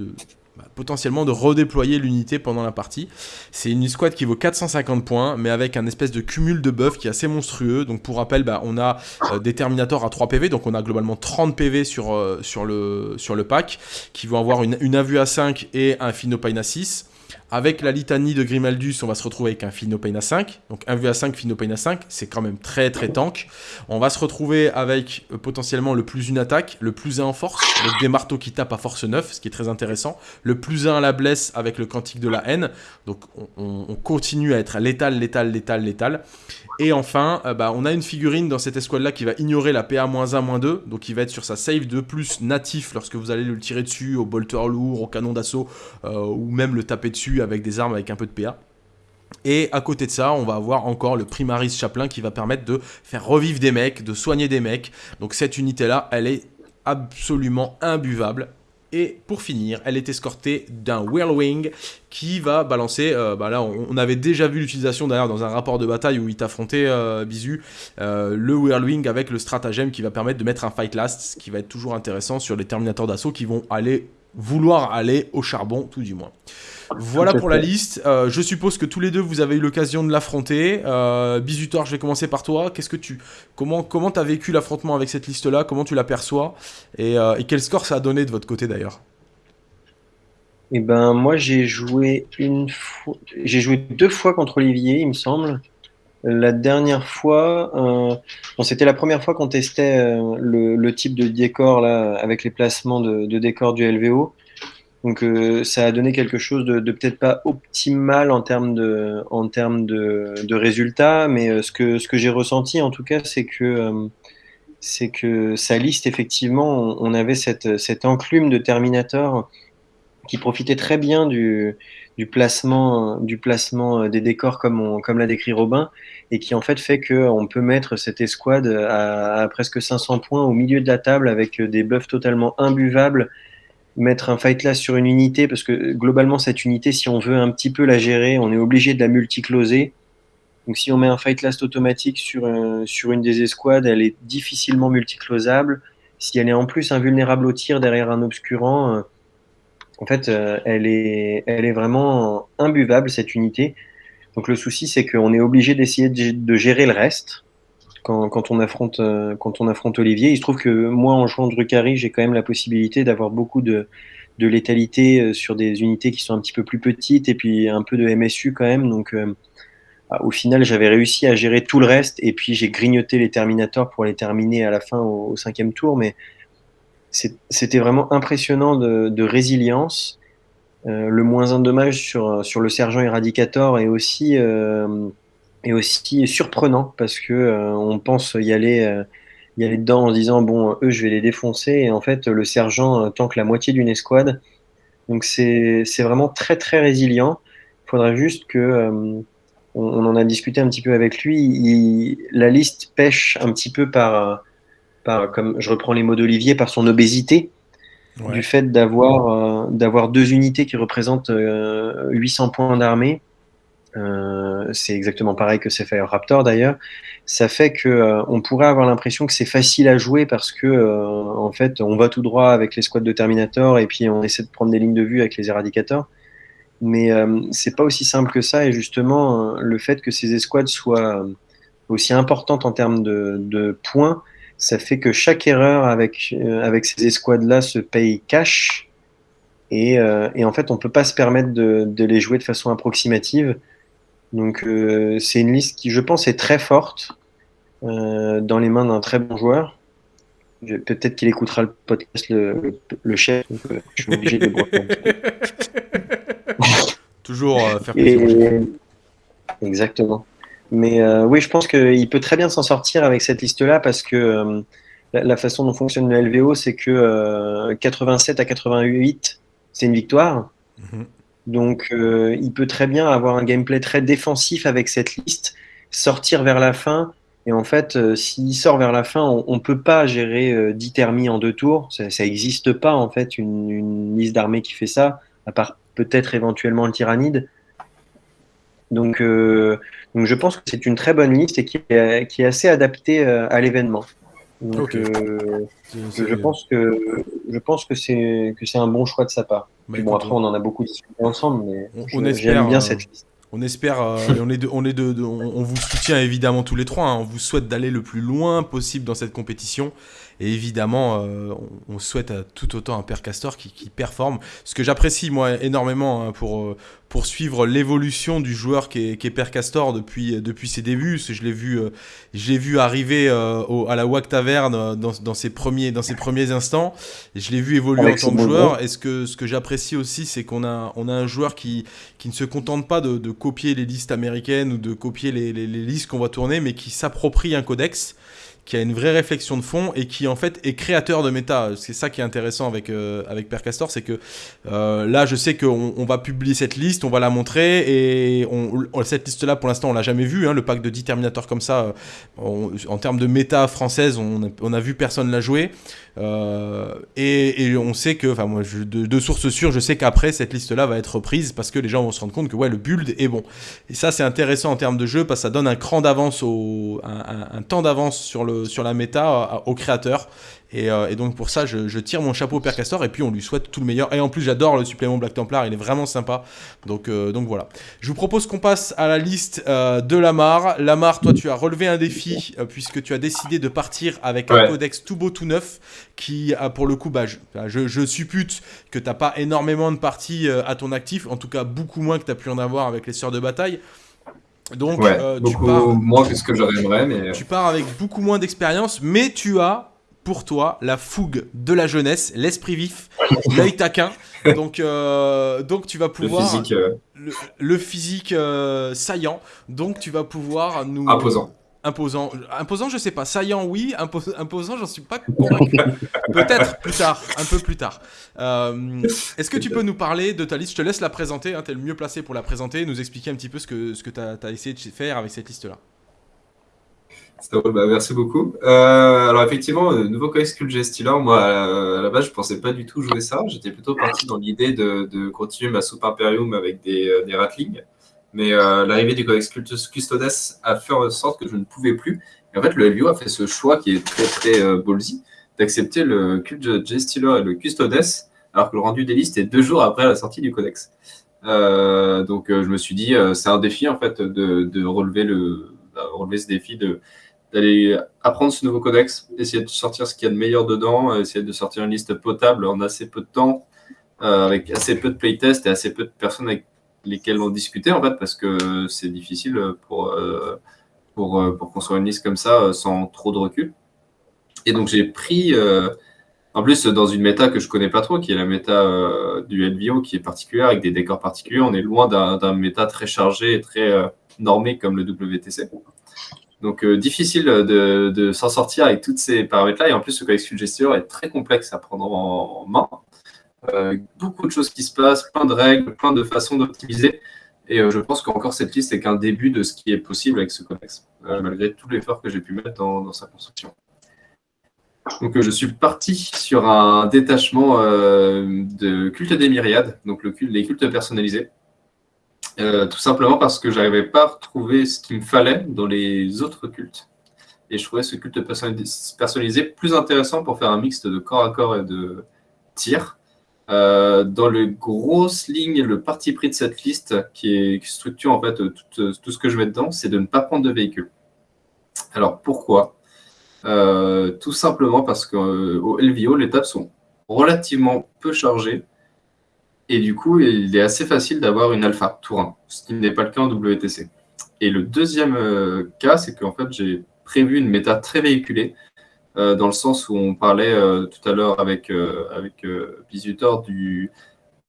bah, potentiellement de redéployer l'unité pendant la partie. C'est une squad qui vaut 450 points, mais avec un espèce de cumul de buffs qui est assez monstrueux. Donc pour rappel, bah, on a euh, des Terminators à 3 PV, donc on a globalement 30 PV sur, euh, sur, le, sur le pack, qui vont avoir une, une à 5 et un Phinopain à 6. Avec la litanie de Grimaldus, on va se retrouver avec un Phinopain à 5. Donc 1 v à 5, Phinopain à 5, c'est quand même très très tank. On va se retrouver avec euh, potentiellement le plus une attaque, le plus 1 en force, donc des marteaux qui tapent à force 9, ce qui est très intéressant. Le plus 1 à la blesse avec le cantique de la haine. Donc on, on continue à être létal, létal, létal, létal. Et enfin, euh, bah, on a une figurine dans cette escouade-là qui va ignorer la PA-1-2, donc qui va être sur sa save de plus natif lorsque vous allez le tirer dessus au bolter lourd, au canon d'assaut, euh, ou même le taper dessus avec des armes avec un peu de PA. Et à côté de ça, on va avoir encore le Primaris Chaplain qui va permettre de faire revivre des mecs, de soigner des mecs. Donc cette unité-là, elle est absolument imbuvable. Et pour finir, elle est escortée d'un Whirlwing qui va balancer, euh, bah là on, avait déjà vu l'utilisation d'ailleurs dans un rapport de bataille où il t'affrontait euh, Bisu, euh, le Whirlwing avec le stratagème qui va permettre de mettre un Fight Last, ce qui va être toujours intéressant sur les Terminators d'assaut qui vont aller, vouloir aller au charbon tout du moins. Voilà pour la liste. Euh, je suppose que tous les deux vous avez eu l'occasion de l'affronter. Euh, Bisutor, je vais commencer par toi. Qu'est-ce que tu, comment, comment as vécu l'affrontement avec cette liste-là? Comment tu l'aperçois et, euh, et quel score ça a donné de votre côté d'ailleurs? Eh ben, moi j'ai joué une fois, j'ai joué deux fois contre Olivier, il me semble. La dernière fois, bon, c'était la première fois qu'on testait le, type de décor là, avec les placements de, de décor du LVO. Donc euh, ça a donné quelque chose de, peut-être pas optimal en termes de, résultats, mais euh, ce que, j'ai ressenti en tout cas, c'est que, euh, sa liste, effectivement, on, avait cette enclume de Terminator qui profitait très bien du, du, placement, du placement des décors comme, comme l'a décrit Robin, et qui en fait fait qu'on peut mettre cette escouade à, presque 500 points au milieu de la table avec des buffs totalement imbuvables mettre un fight last sur une unité, parce que globalement, cette unité, si on veut un petit peu la gérer, on est obligé de la multicloser. Donc si on met un fight last automatique sur, euh, sur une des escouades, elle est difficilement multiclosable. Si elle est en plus invulnérable au tir derrière un obscurant, euh, en fait, euh, elle, est, elle est vraiment imbuvable, cette unité. Donc le souci, c'est qu'on est obligé d'essayer de gérer le reste quand, on affronte, quand on affronte Olivier. Il se trouve que moi, en jouant Drucari, j'ai quand même la possibilité d'avoir beaucoup de, létalité sur des unités qui sont un petit peu plus petites et puis un peu de MSU quand même. Donc, bah, au final, j'avais réussi à gérer tout le reste et puis j'ai grignoté les Terminators pour les terminer à la fin au, cinquième tour. Mais c'était vraiment impressionnant de, résilience. Euh, le moins un dommage sur, sur le sergent Eradicator est aussi, euh, aussi surprenant parce que euh, on pense y aller, y aller dedans en se disant bon, eux, je vais les défoncer. Et en fait, le sergent tank la moitié d'une escouade. Donc c'est vraiment très très résilient. Il faudrait juste que on, en a discuté un petit peu avec lui. la liste pêche un petit peu par, par, comme je reprends les mots d'Olivier, par son obésité, du fait d'avoir euh, d'avoir deux unités qui représentent 800 euh, points d'armée. Euh, c'est exactement pareil que c'est Fire Raptor d'ailleurs. Ça fait que on pourrait avoir l'impression que c'est facile à jouer parce que en fait on va tout droit avec les squads de Terminator et puis on essaie de prendre des lignes de vue avec les éradicateurs. Mais euh, c'est pas aussi simple que ça. Et justement, euh, le fait que ces escouades soient aussi importantes en termes de, de points, ça fait que chaque erreur avec, avec ces escouades-là se paye cash. Et, et, en fait, on peut pas se permettre de, de les jouer de façon approximative. Donc, c'est une liste qui, je pense, est très forte dans les mains d'un très bon joueur. Peut-être qu'il écoutera le podcast, le, le chef. je suis obligé de <laughs> Toujours euh, faire plaisir. Exactement. Mais euh, oui, je pense qu'il peut très bien s'en sortir avec cette liste-là parce que euh, la, façon dont fonctionne le LVO, c'est que 87 à 88, c'est une victoire. Mhm. Donc, il peut très bien avoir un gameplay très défensif avec cette liste, sortir vers la fin. Et en fait, s'il sort vers la fin, on ne peut pas gérer 10 thermies en deux tours. Ça n'existe pas, en fait, une, une liste d'armée qui fait ça, à part peut-être éventuellement le tyrannide. Donc, euh, donc je pense que c'est une très bonne liste et qui est, qui est assez adaptée euh, à l'événement. Donc, euh, je pense que je pense que c'est que c'est un bon choix de sa part. bon après on en a beaucoup discuté ensemble, mais on, j'aime bien cette liste. On espère, on est, de, on, est de, on, vous soutient évidemment tous les trois. Hein. on vous souhaite d'aller le plus loin possible dans cette compétition. Et évidemment, euh, on, souhaite à tout autant un père Castor qui, performe. Ce que j'apprécie moi énormément hein, pour, euh, pour suivre l'évolution du joueur qui est, qui est Père Castor depuis, depuis ses débuts. Je l'ai vu, euh, vu arriver à la WAC Taverne dans, dans, ses premiers, dans ses premiers instants. Je l'ai vu évoluer en tant que joueur. Et ce que, ce que j'apprécie aussi, c'est qu'on a, on a un joueur qui, qui ne se contente pas de, copier les listes américaines ou de copier les, les listes qu'on va tourner, mais qui s'approprie un codex qui a une vraie réflexion de fond et qui en fait est créateur de méta. C'est ça qui est intéressant avec, euh, avec Père Castor, c'est que euh, là je sais qu'on on va publier cette liste, on va la montrer et on, cette liste là pour l'instant on l'a jamais vue, hein, le pack de 10 Terminator comme ça, euh, en termes de méta française on, on a vu personne la jouer. Euh, et, on sait que, enfin moi, de, sources sûres, je sais qu'après cette liste-là va être reprise parce que les gens vont se rendre compte que ouais, le build est bon. Et ça, c'est intéressant en termes de jeu parce que ça donne un cran d'avance, au, un, temps d'avance sur, le, sur la méta aux créateurs. Euh, et, donc pour ça, je, tire mon chapeau au Père Castor et puis on lui souhaite tout le meilleur. Et en plus, j'adore le supplément Black Templar, il est vraiment sympa. Donc, euh, donc voilà. Je vous propose qu'on passe à la liste euh, de Lamar. Lamar, toi, tu as relevé un défi puisque tu as décidé de partir avec un codex tout beau, tout neuf qui, a pour le coup, bah, je, je, suppute que tu n'as pas énormément de parties à ton actif, en tout cas beaucoup moins que tu as pu en avoir avec les sœurs de bataille. Donc, tu pars, moins que ce que j'aimerais. Mais... Tu pars avec beaucoup moins d'expérience, mais tu as pour toi la fougue de la jeunesse, l'esprit vif, l'œil taquin. Donc, euh, donc tu vas pouvoir le physique, euh. le, physique euh, saillant. Donc tu vas pouvoir nous imposant. Imposant, imposant, je sais pas. Saillant, oui. imposant, j'en suis pas convaincu. <laughs> Peut-être plus tard, un peu plus tard. Est-ce que tu peux nous parler de ta liste? Je te laisse la présenter. Hein, tu es le mieux placé pour la présenter, nous expliquer un petit peu ce que, ce que tu as, as essayé de faire avec cette liste-là. Bah, merci beaucoup. Euh, alors effectivement, euh, nouveau codex Cult Stealer, moi à la base je pensais pas du tout jouer ça. J'étais plutôt parti dans l'idée de, continuer ma Super Imperium avec des, euh, des ratlings. Mais l'arrivée du codex Custodes a fait en sorte que je ne pouvais plus. En fait, le LVO a fait ce choix qui est très très ballsy d'accepter le Cult Stealer et le Custodes, alors que le rendu des listes est deux jours après la sortie du codex. donc je me suis dit, c'est un défi en fait de, de relever, le, relever ce défi de d'aller apprendre ce nouveau codex, essayer de sortir ce qu'il y a de meilleur dedans, essayer de sortir une liste potable en assez peu de temps, avec assez peu de playtests et assez peu de personnes avec lesquelles on discutait, en fait, parce que c'est difficile pour, pour construire une liste comme ça sans trop de recul. Et donc, j'ai pris en plus, dans une méta que je connais pas trop, qui est la méta euh, du LVO, qui est particulière, avec des décors particuliers, on est loin d'un méta très chargé et très euh, normé comme le WTC. Donc, euh, difficile de, s'en sortir avec tous ces paramètres-là. Et en plus, ce codex gesture est très complexe à prendre en, main. beaucoup de choses qui se passent, plein de règles, plein de façons d'optimiser. Et je pense qu'encore cette liste n'est qu'un début de ce qui est possible avec ce codex, malgré tout l'effort que j'ai pu mettre dans sa construction. Donc, euh, je suis parti sur un détachement euh, de culte des myriades, donc le les cultes personnalisés. Euh, tout simplement parce que je n'arrivais pas à retrouver ce qu'il me fallait dans les autres cultes. Et je trouvais ce culte personnalisé plus intéressant pour faire un mix de corps à corps et de tir. dans les grosses lignes, le parti pris de cette liste, qui, est, structure en fait tout, tout, ce que je mets dedans, c'est de ne pas prendre de véhicule. Alors pourquoi? Euh, tout simplement parce qu'au LVO, les tables sont relativement peu chargées. Et du coup, il est assez facile d'avoir une alpha tour 1, ce qui n'est pas le cas en WTC. Et le deuxième euh, cas, c'est qu'en fait, j'ai prévu une méta très véhiculée, euh, dans le sens où on parlait tout à l'heure avec, avec Bisutor du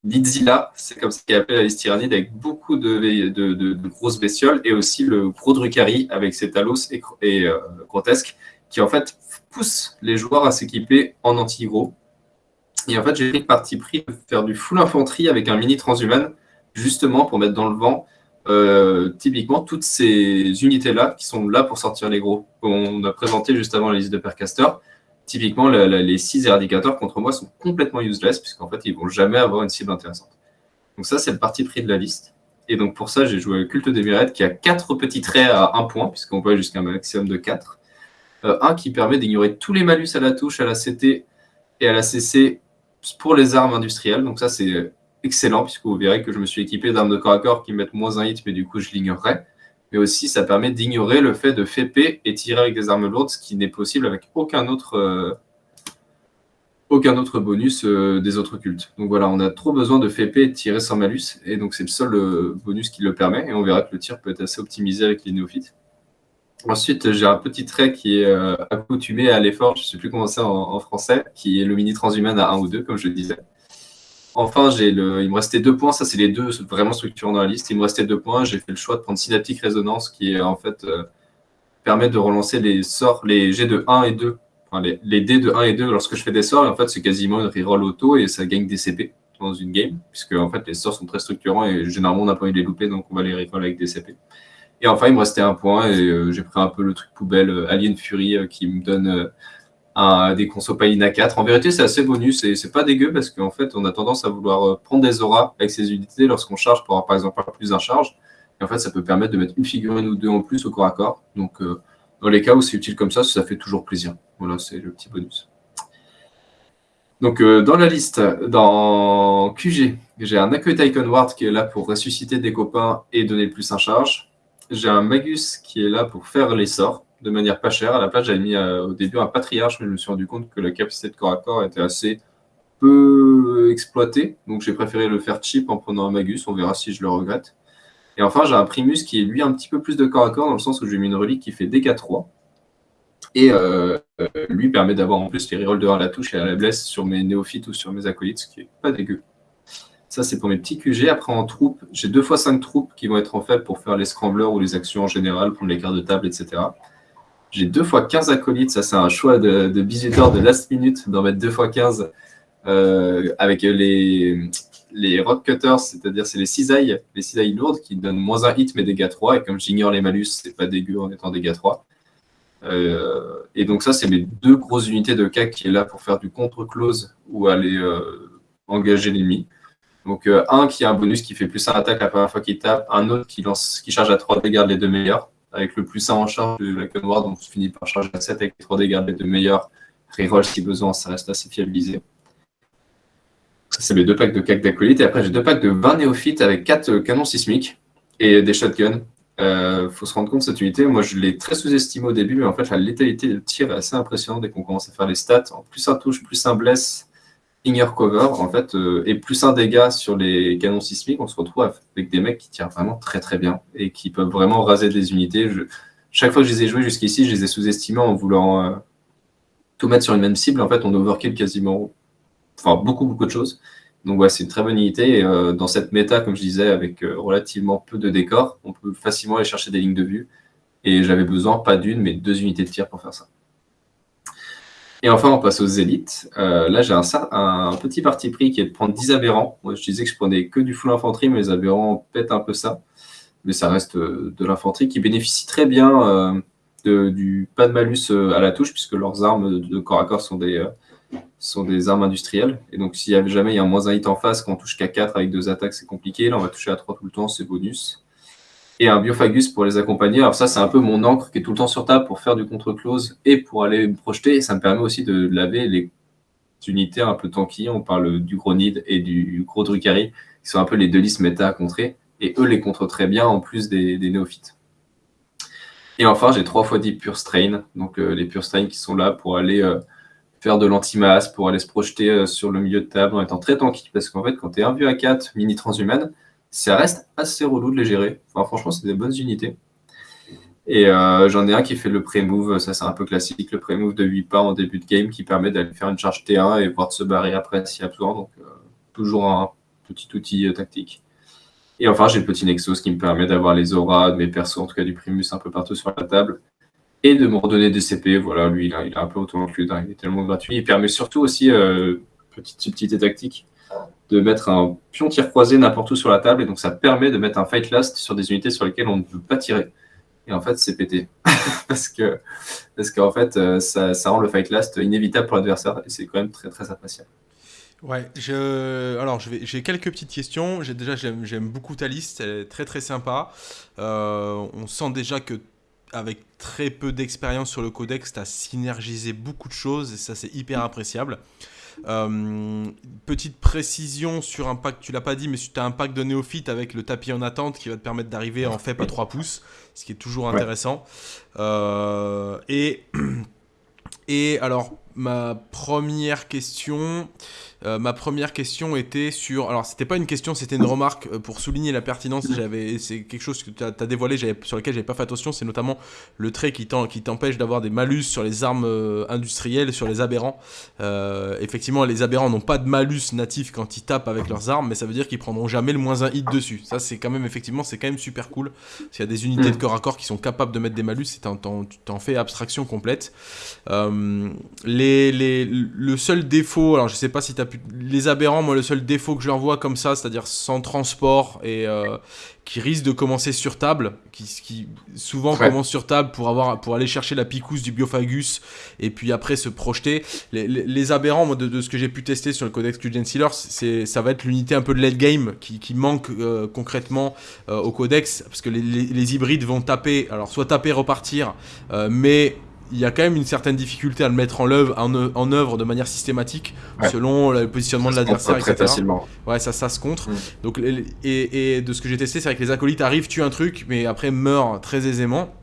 Lidzilla, c'est comme ça qu'il appelé la liste tyrannide, avec beaucoup de, de, grosses bestioles, et aussi le gros Drucari avec ses talos et, et grotesques, qui en fait pousse les joueurs à s'équiper en anti-gros. Et en fait, j'ai pris le parti pris de faire du full infanterie avec un mini transhuman, justement pour mettre dans le vent euh, typiquement toutes ces unités-là qui sont là pour sortir les gros. On a présenté juste avant la liste de Percaster. Typiquement, les six éradicateurs contre moi sont complètement useless, puisqu'en fait, ils vont jamais avoir une cible intéressante. Donc ça, c'est le parti pris de la liste. Et donc pour ça, j'ai joué culte des Myriades qui a quatre petits traits à un point, puisqu'on peut aller jusqu'à un maximum de 4. Euh, un qui permet d'ignorer tous les malus à la touche, à la CT et à la CC pour les armes industrielles. Donc ça, c'est excellent, puisque vous verrez que je me suis équipé d'armes de corps à corps qui mettent moins un hit, mais du coup, je l'ignorerai. Mais aussi, ça permet d'ignorer le fait de FP et tirer avec des armes lourdes, ce qui n'est possible avec aucun autre, euh, bonus euh, des autres cultes. Donc voilà, on a trop besoin de FP et tirer sans malus, et donc c'est le seul bonus qui le permet, et on verra que le tir peut être assez optimisé avec les néophytes. Ensuite, j'ai un petit trait qui est euh, accoutumé à l'effort, je ne sais plus comment c'est en, français, qui est le mini transhumain à 1 ou 2, comme je le disais. Enfin, le, il me restait deux points, ça c'est les deux vraiment structurants dans la liste. Il me restait deux points, j'ai fait le choix de prendre Synaptic Résonance, qui est en fait euh, permet de relancer les sorts, les G de 1 et 2, enfin, les, dés de 1 et 2 lorsque je fais des sorts, en fait c'est quasiment une reroll auto et ça gagne des CP dans une game, puisque en fait les sorts sont très structurants et généralement on n'a pas envie de les louper, donc on va les reroll avec des CP. Et enfin, il me restait un point et euh, j'ai pris un peu le truc poubelle euh, Alien Fury euh, qui me donne un, des conso à 4. En vérité, c'est assez bonus et c'est pas dégueu parce qu'en fait, on a tendance à vouloir prendre des auras avec ces unités lorsqu'on charge pour avoir par exemple plus d'un charge. Et en fait, ça peut permettre de mettre une figurine ou deux en plus au corps à corps. Donc, dans les cas où c'est utile comme ça, ça fait toujours plaisir. Voilà, c'est le petit bonus. Donc, dans la liste, dans QG, j'ai un Accueil Icon Ward qui est là pour ressusciter des copains et donner plus un charge j'ai un Magus qui est là pour faire les sorts de manière pas chère. À la place, j'avais mis euh, au début un Patriarche, mais je me suis rendu compte que la capacité de corps à corps était assez peu exploitée. Donc j'ai préféré le faire cheap en prenant un Magus. On verra si je le regrette. Et enfin, j'ai un Primus qui est lui un petit peu plus de corps à corps, dans le sens où j'ai mis une relique qui fait DK3. Et euh, lui permet d'avoir en plus les rerolls de 1 à la touche et à la blesse sur mes néophytes ou sur mes acolytes, ce qui est pas dégueu. Ça, c'est pour mes petits QG. Après, en troupe, j'ai deux fois cinq troupes qui vont être en fait pour faire les scramblers ou les actions en général, prendre les cartes de table, etc. J'ai deux fois 15 acolytes. Ça, c'est un choix de, de de last minute d'en mettre deux fois 15 euh, avec les, les rock cutters, c'est-à-dire c'est les cisailles, les cisailles lourdes qui donnent moins un hit mais dégâts 3. Et comme j'ignore les malus, c'est pas dégueu en étant dégâts 3. Euh, et donc ça, c'est mes deux grosses unités de CAC qui est là pour faire du contre-close ou aller euh, engager l'ennemi. Donc euh, un qui a un bonus qui fait plus 1 attaque la première fois qu'il tape, un autre qui lance, qui charge à 3 dégâts les deux meilleurs, avec le plus 1 en charge de la noire, donc on finit par charger à 7 avec les 3 dégâts les deux meilleurs. Reroll si besoin, ça reste assez fiabilisé. Ça, c'est mes deux packs de cac d'acolyte. Et après, j'ai deux packs de 20 néophytes avec 4 euh, canons sismiques et des shotguns. euh, faut se rendre compte cette unité. Moi, je l'ai très sous-estimé au début, mais en fait, la létalité de tir est assez impressionnante dès qu'on commence à faire les stats. En plus un touche, plus un bless, Cover, en fait, euh, et plus un dégât sur les canons sismiques, on se retrouve avec des mecs qui tirent vraiment très très bien et qui peuvent vraiment raser des unités. chaque fois que je les ai joués jusqu'ici, je les ai sous-estimés en voulant euh, tout mettre sur une même cible. En fait, on overkill quasiment, enfin beaucoup beaucoup de choses. Donc ouais, c'est une très bonne unité. Et, euh, dans cette méta, comme je disais, avec relativement peu de décors, on peut facilement aller chercher des lignes de vue. Et j'avais besoin, pas d'une, mais deux unités de tir pour faire ça. Et enfin, on passe aux élites. Euh, là, j'ai un, petit parti pris qui est de prendre 10 aberrants. Je disais que je prenais que du full infanterie, mais les aberrants pètent un peu ça. Mais ça reste euh, de l'infanterie qui bénéficie très bien euh, du pas de malus à la touche, puisque leurs armes de corps à corps sont des, des armes industrielles. Et donc, s'il y avait jamais il a un moins un hit en face, quand on touche qu'à 4 avec deux attaques, c'est compliqué. Là, on va toucher à 3 tout le temps, c'est bonus et un Biophagus pour les accompagner. Alors ça, c'est un peu mon encre qui est tout le temps sur table pour faire du contre-close et pour aller me projeter. Et ça me permet aussi de laver les unités un peu tanky. On parle du gros Nid et du gros Drukhari, qui sont un peu les deux listes méta à contrer. Et eux les contre très bien en plus des, néophytes. Et enfin, j'ai 3 fois 10 Pure Strain. Donc euh, les Pure Strain qui sont là pour aller euh, faire de l'anti-masse, pour aller se projeter euh, sur le milieu de table en étant très tanky. Parce qu'en fait, quand tu un vieux à 4 mini transhumane, ça reste assez relou de les gérer. Franchement, c'est des bonnes unités. Et euh, j'en ai un qui fait le pré-move, ça c'est un peu classique, le pré-move de 8 pas en début de game qui permet d'aller faire une charge T1 et voir de se barrer après s'il y a besoin. Donc, euh, toujours un petit outil euh, tactique. Et enfin, j'ai le petit Nexus qui me permet d'avoir les auras de mes persos, en tout cas du Primus, un peu partout sur la table. Et de me redonner des CP. Voilà, lui, il a un peu auto-inclus, il est tellement gratuit. Il permet surtout aussi, petite subtilité tactique, de mettre un pion tir croisé n'importe où sur la table, et donc ça permet de mettre un fight last sur des unités sur lesquelles on ne veut pas tirer. Et en fait, c'est pété. <laughs> parce que parce qu'en fait, euh, ça, ça, rend le fight last inévitable pour l'adversaire, et c'est quand même très très appréciable. Ouais, je... alors j'ai quelques petites questions. Déjà, j'aime beaucoup ta liste, elle est très très sympa. Euh, on sent déjà que avec très peu d'expérience sur le codex, tu as synergisé beaucoup de choses et ça c'est hyper appréciable. Euh, petite précision sur un pack, tu l'as pas dit, mais tu as un pack de néophytes avec le tapis en attente qui va te permettre d'arriver en fait à 3 pouces, ce qui est toujours intéressant. Euh, et, <clears throat> et alors, ma première question, euh, ma première question était sur. Alors, c'était pas une question, c'était une remarque euh, pour souligner la pertinence. J'avais, c'est quelque chose que tu as, dévoilé, sur lequel j'avais pas fait attention. C'est notamment le trait qui t'empêche d'avoir des malus sur les armes euh, industrielles, sur les aberrants. effectivement, les aberrants n'ont pas de malus natif quand ils tapent avec leurs armes, mais ça veut dire qu'ils prendront jamais le moins un hit dessus. Ça, c'est quand même, effectivement, c'est quand même super cool. S'il y a des unités de corps à corps qui sont capables de mettre des malus, tu t'en fais abstraction complète. les, les, le seul défaut, alors je sais pas si tu as les aberrants, moi, le seul défaut que je leur vois comme ça, c'est-à-dire sans transport et euh, qui risque de commencer sur table, qui, qui souvent commence sur table pour, avoir, pour aller chercher la picousse du Biophagus et puis après se projeter. Les, aberrants, moi, de, ce que j'ai pu tester sur le Codex Gen Sealer, ça va être l'unité un peu de late game qui, manque euh, concrètement euh, au Codex, parce que les, les, hybrides vont taper, alors soit taper, repartir, mais il y a quand même une certaine difficulté à le mettre en œuvre, en, œuvre de manière systématique selon le positionnement de l'adversaire, etc. Facilement. Ouais, ça, ça se contre. Mm. Donc, et, de ce que j'ai testé, c'est que les acolytes arrivent, tuent un truc, mais après meurent très aisément.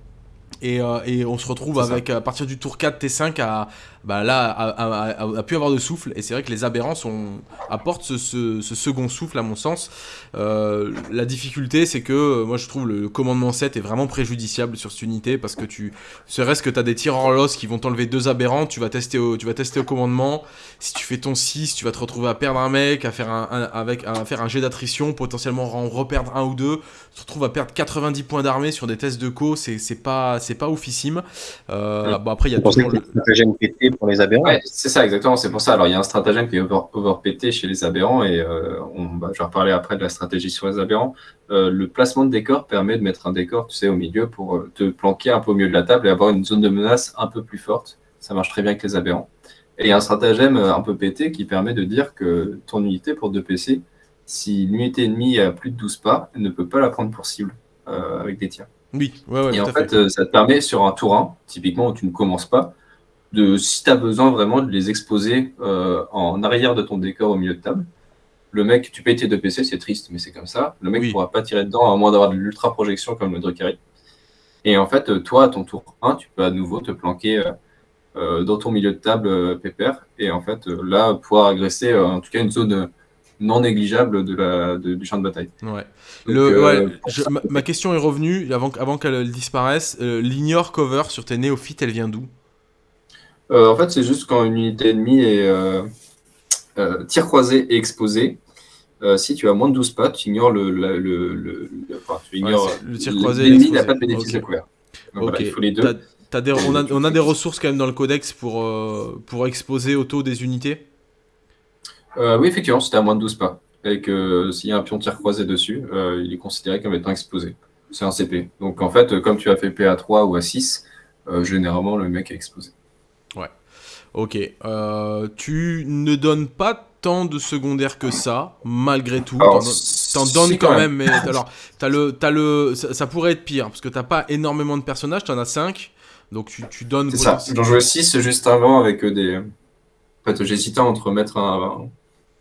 Et, euh, et on se retrouve avec, à partir du tour 4, T5, à, bah là, a, pu avoir de souffle. Et c'est vrai que les aberrants sont, apportent ce, second souffle, à mon sens. Euh, la difficulté, c'est que euh, moi, je trouve le commandement 7 est vraiment préjudiciable sur cette unité parce que tu, serait-ce que tu as des tireurs l'os qui vont t'enlever deux aberrants, tu vas, tester au, tu vas tester au commandement. Si tu fais ton 6, tu vas te retrouver à perdre un mec, à faire un, avec, à faire un jet d'attrition, potentiellement en reperdre un ou deux. Tu te retrouves à perdre 90 points d'armée sur des tests de co, c'est pas, pas oufissime. Euh, bon, après, il y a toujours le pour les aberrants. c'est ça, exactement. C'est pour ça. Alors, il y a un stratagème qui est over, overpété chez les aberrants et euh, on, bah, je vais reparler après de la stratégie sur les aberrants. Euh, le placement de décor permet de mettre un décor, tu sais, au milieu pour euh, te planquer un peu au milieu de la table et avoir une zone de menace un peu plus forte. Ça marche très bien avec les aberrants. Et il y a un stratagème un peu pété qui permet de dire que ton unité pour 2 PC, si l'unité ennemie a plus de 12 pas, elle ne peut pas la prendre pour cible avec des tirs. Oui, ouais, ouais, Et en fait, ça te permet sur un tour 1, typiquement où tu ne commences pas, de si tu as besoin vraiment de les exposer euh, en arrière de ton décor au milieu de table, le mec, tu payes tes deux PC, c'est triste, mais c'est comme ça. Le mec ne Oui. pourra pas tirer dedans à moins d'avoir de l'ultra projection comme le Drukhari. Et en fait, toi, à ton tour 1, tu peux à nouveau te planquer euh, euh, dans ton milieu de table euh, pépère. Et en fait, là, pouvoir agresser en tout cas une zone non négligeable de la, de- du champ de bataille. Ouais. Donc, Le, euh, ouais, je- ma, ma question est revenue avant, qu- avant qu'elle disparaisse. Euh, L'ignore cover sur tes néophytes, elle vient d'où? Euh, en fait, c'est juste quand une unité ennemie est euh, euh, tir croisé et exposé. si tu as moins de 12 pas, tu ignores le. le, le, le- le- enfin, tu ignores. c'est le tir croisé L'ennemi exposé. n'a pas de bénéfice Ok. de couvert. Donc voilà, il faut les deux. Des- on, a, on a des ressources quand même dans le codex pour, euh, pour exposer auto des unités? Euh, oui, effectivement, c'était à moins de 12 pas. Et que s'il y a un pion tir croisé dessus, euh, il est considéré comme étant explosé. C'est un CP. Donc en fait, comme tu as fait P à 3 ou à 6, euh, généralement le mec est explosé. Ok. Euh, tu ne donnes pas tant de secondaires que ça, malgré tout. Alors, T'en- donnes quand même, mais alors, t'as le, t'as le, ça, ça pourrait être pire, parce que t'as pas énormément de personnages, t'en as 5, donc tu, tu donnes... C'est ça. J'en jouais 6 juste avant avec euh, des. En fait, j'hésitais entre mettre un,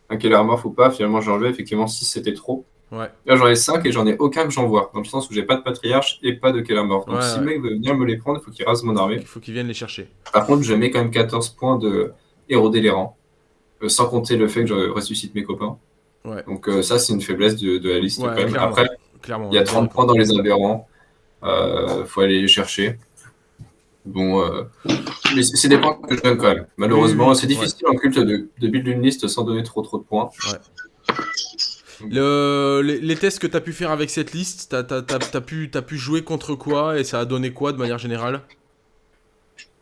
un Morph ou pas. Finalement, j'ai enlevé. Effectivement, 6 c'était trop. Ouais. Là, j'en ai 5 et j'en ai aucun que j'envoie. Dans le sens où j'ai pas de patriarche et pas de Killer Morph. Donc Ouais, si ouais. le mec veut venir me les prendre, il faut qu'il rase mon armée. Il faut qu'ils viennent les chercher. Par contre, je mets quand même 14 points de les rangs. Euh, sans compter le fait que je ressuscite mes copains. Ouais. Donc euh, ça, c'est une faiblesse de, de la liste Ouais, quand même. clairement. Après, il y a ouais. 30 points dans les aberrants. Euh, faut aller les chercher. Bon, euh, mais c'est des points que je donne quand même. Malheureusement, c'est difficile en culte de, de build une liste sans donner trop trop de points. Le- les, les tests que t'as pu faire avec cette liste, t'as- t'as pu, jouer contre quoi et ça a donné quoi de manière générale?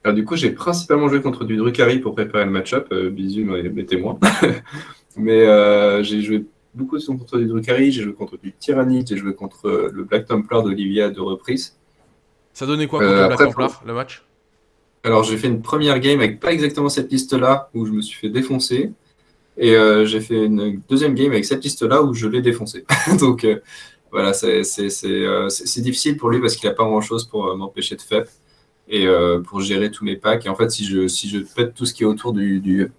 Alors, du coup, j'ai principalement joué contre du Drukhari pour préparer le match-up. Euh, bisous, mes, témoins. <laughs> Mais euh, j'ai joué beaucoup contre du Drukhari, j'ai joué contre du Tyrannide, j'ai joué contre euh, le Black Templar d'Olivia à deux reprises. Ça donnait quoi contre Euh, le Black après, Templar, le match? Alors, j'ai fait une première game avec pas exactement cette liste-là, où je me suis fait défoncer. Et euh, j'ai fait une deuxième game avec cette liste-là, où je l'ai défoncé. <laughs> Donc, euh, voilà, c'est euh, c'est- difficile pour lui parce qu'il n'a pas grand-chose pour m'empêcher de FEP et pour gérer tous mes packs. Et en fait, si je, si je pète tout ce qui est autour du, du,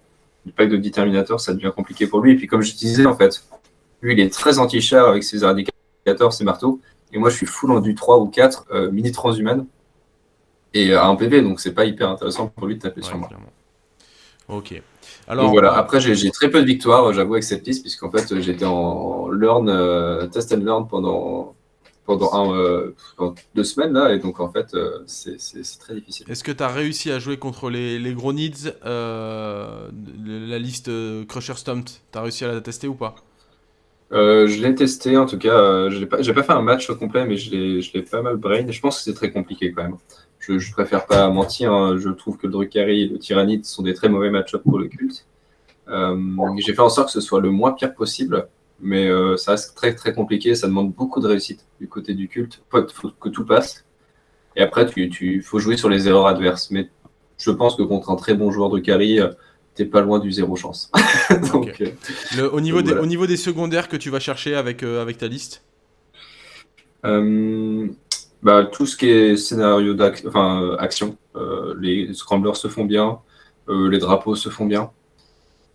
du pack de Determinator, ça devient compliqué pour lui. Et puis, comme je disais, en fait, lui, il est très anti-char avec ses éradicateurs, ses marteaux. Et moi, je suis full en du 3 ou 4, euh, mini transhumane. Et à un PV, donc c'est pas hyper intéressant pour lui de taper Ouais, sur moi. clairement. Ok. Alors, Donc voilà, euh, après j'ai j'ai très peu de victoires, j'avoue, avec cette liste, puisqu'en fait j'étais en learn, euh, test and learn pendant, pendant, un, euh, pendant deux semaines là, et donc en fait euh, c'est très difficile. est-ce que t'as réussi à jouer contre les, les gros needs, euh, la liste euh, Crusher Stumped? T'as réussi à la tester ou pas? Euh, je l'ai testé en tout cas, euh, je l'ai pas, j'ai pas fait un match au complet, mais je l'ai pas mal brain, je pense que c'est très compliqué quand même. Je, je préfère pas mentir, hein, je trouve que le Drukhari et le Tyrannide sont des très mauvais match-up pour le culte. Euh, j'ai fait en sorte que ce soit le moins pire possible, mais euh, ça reste très très compliqué, ça demande beaucoup de réussite du côté du culte, faut, faut que tout passe. Et après, tu, tu faut jouer sur les erreurs adverses, mais je pense que contre un très bon joueur Drukhari, euh, t'es pas loin du zéro chance. <laughs> Donc, Ok. Le- au, niveau Donc des, voilà. au niveau des secondaires que tu vas chercher avec, euh, avec ta liste? Euh, bah, tout ce qui est scénario d'action, enfin, euh, action, euh, les scramblers se font bien, euh, les drapeaux se font bien.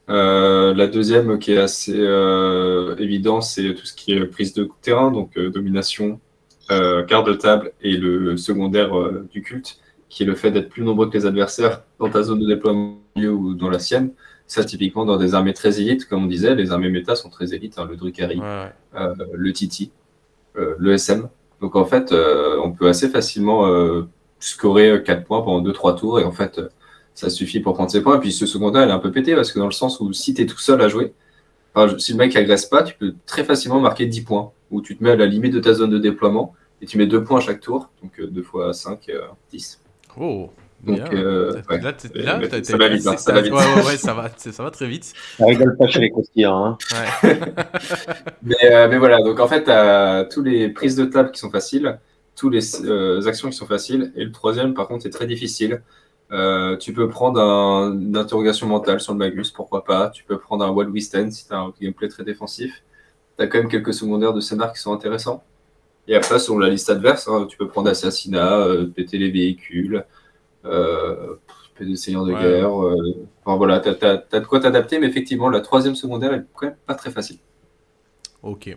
La deuxième qui est assez évident, c'est tout ce qui est prise de terrain, donc domination, quart de table et le secondaire du culte, qui est le fait d'être plus nombreux que les adversaires dans ta zone de déploiement ou dans la sienne. Ça, typiquement, dans des armées très élites, comme on disait, les armées méta sont très élites, hein, le Drukhari, Ouais, ouais. euh, le Titi, euh, le SM. Donc en fait, euh, on peut assez facilement euh, scorer 4 points pendant 2-3 tours et en fait, euh, ça suffit pour prendre ses points. Et puis ce secondaire, il est un peu pété parce que dans le sens où si tu es tout seul à jouer, si le mec agresse pas, tu peux très facilement marquer 10 points où tu te mets à la limite de ta zone de déploiement et tu mets 2 points à chaque tour, donc 2 fois 5, 10. Oh, Donc, euh, ouais. Là, ça va vite, hein, c'est- ça va vite. Ouais, ouais, ouais, ça va, c'est- ça va très vite. Ça rigole pas chez les croustillants. Hein. Ouais. <laughs> Mais, euh, mais voilà, donc en fait, tu as tous les prises de table qui sont faciles, tous les euh, actions qui sont faciles, et le troisième, par contre, est très difficile. Euh, tu peux prendre un- une interrogation mentale sur le Magus, pourquoi pas. Tu peux prendre un Wild Wisten si tu as un gameplay très défensif. Tu as quand même quelques secondaires de scénar qui sont intéressants. Et après, sur la liste adverse, hein, tu peux prendre assassinat, euh, péter les véhicules, euh, des seigneurs de Ouais. guerre. euh, enfin voilà, tu as, de quoi t'adapter, mais effectivement, la troisième secondaire est quand même pas très facile. Ok.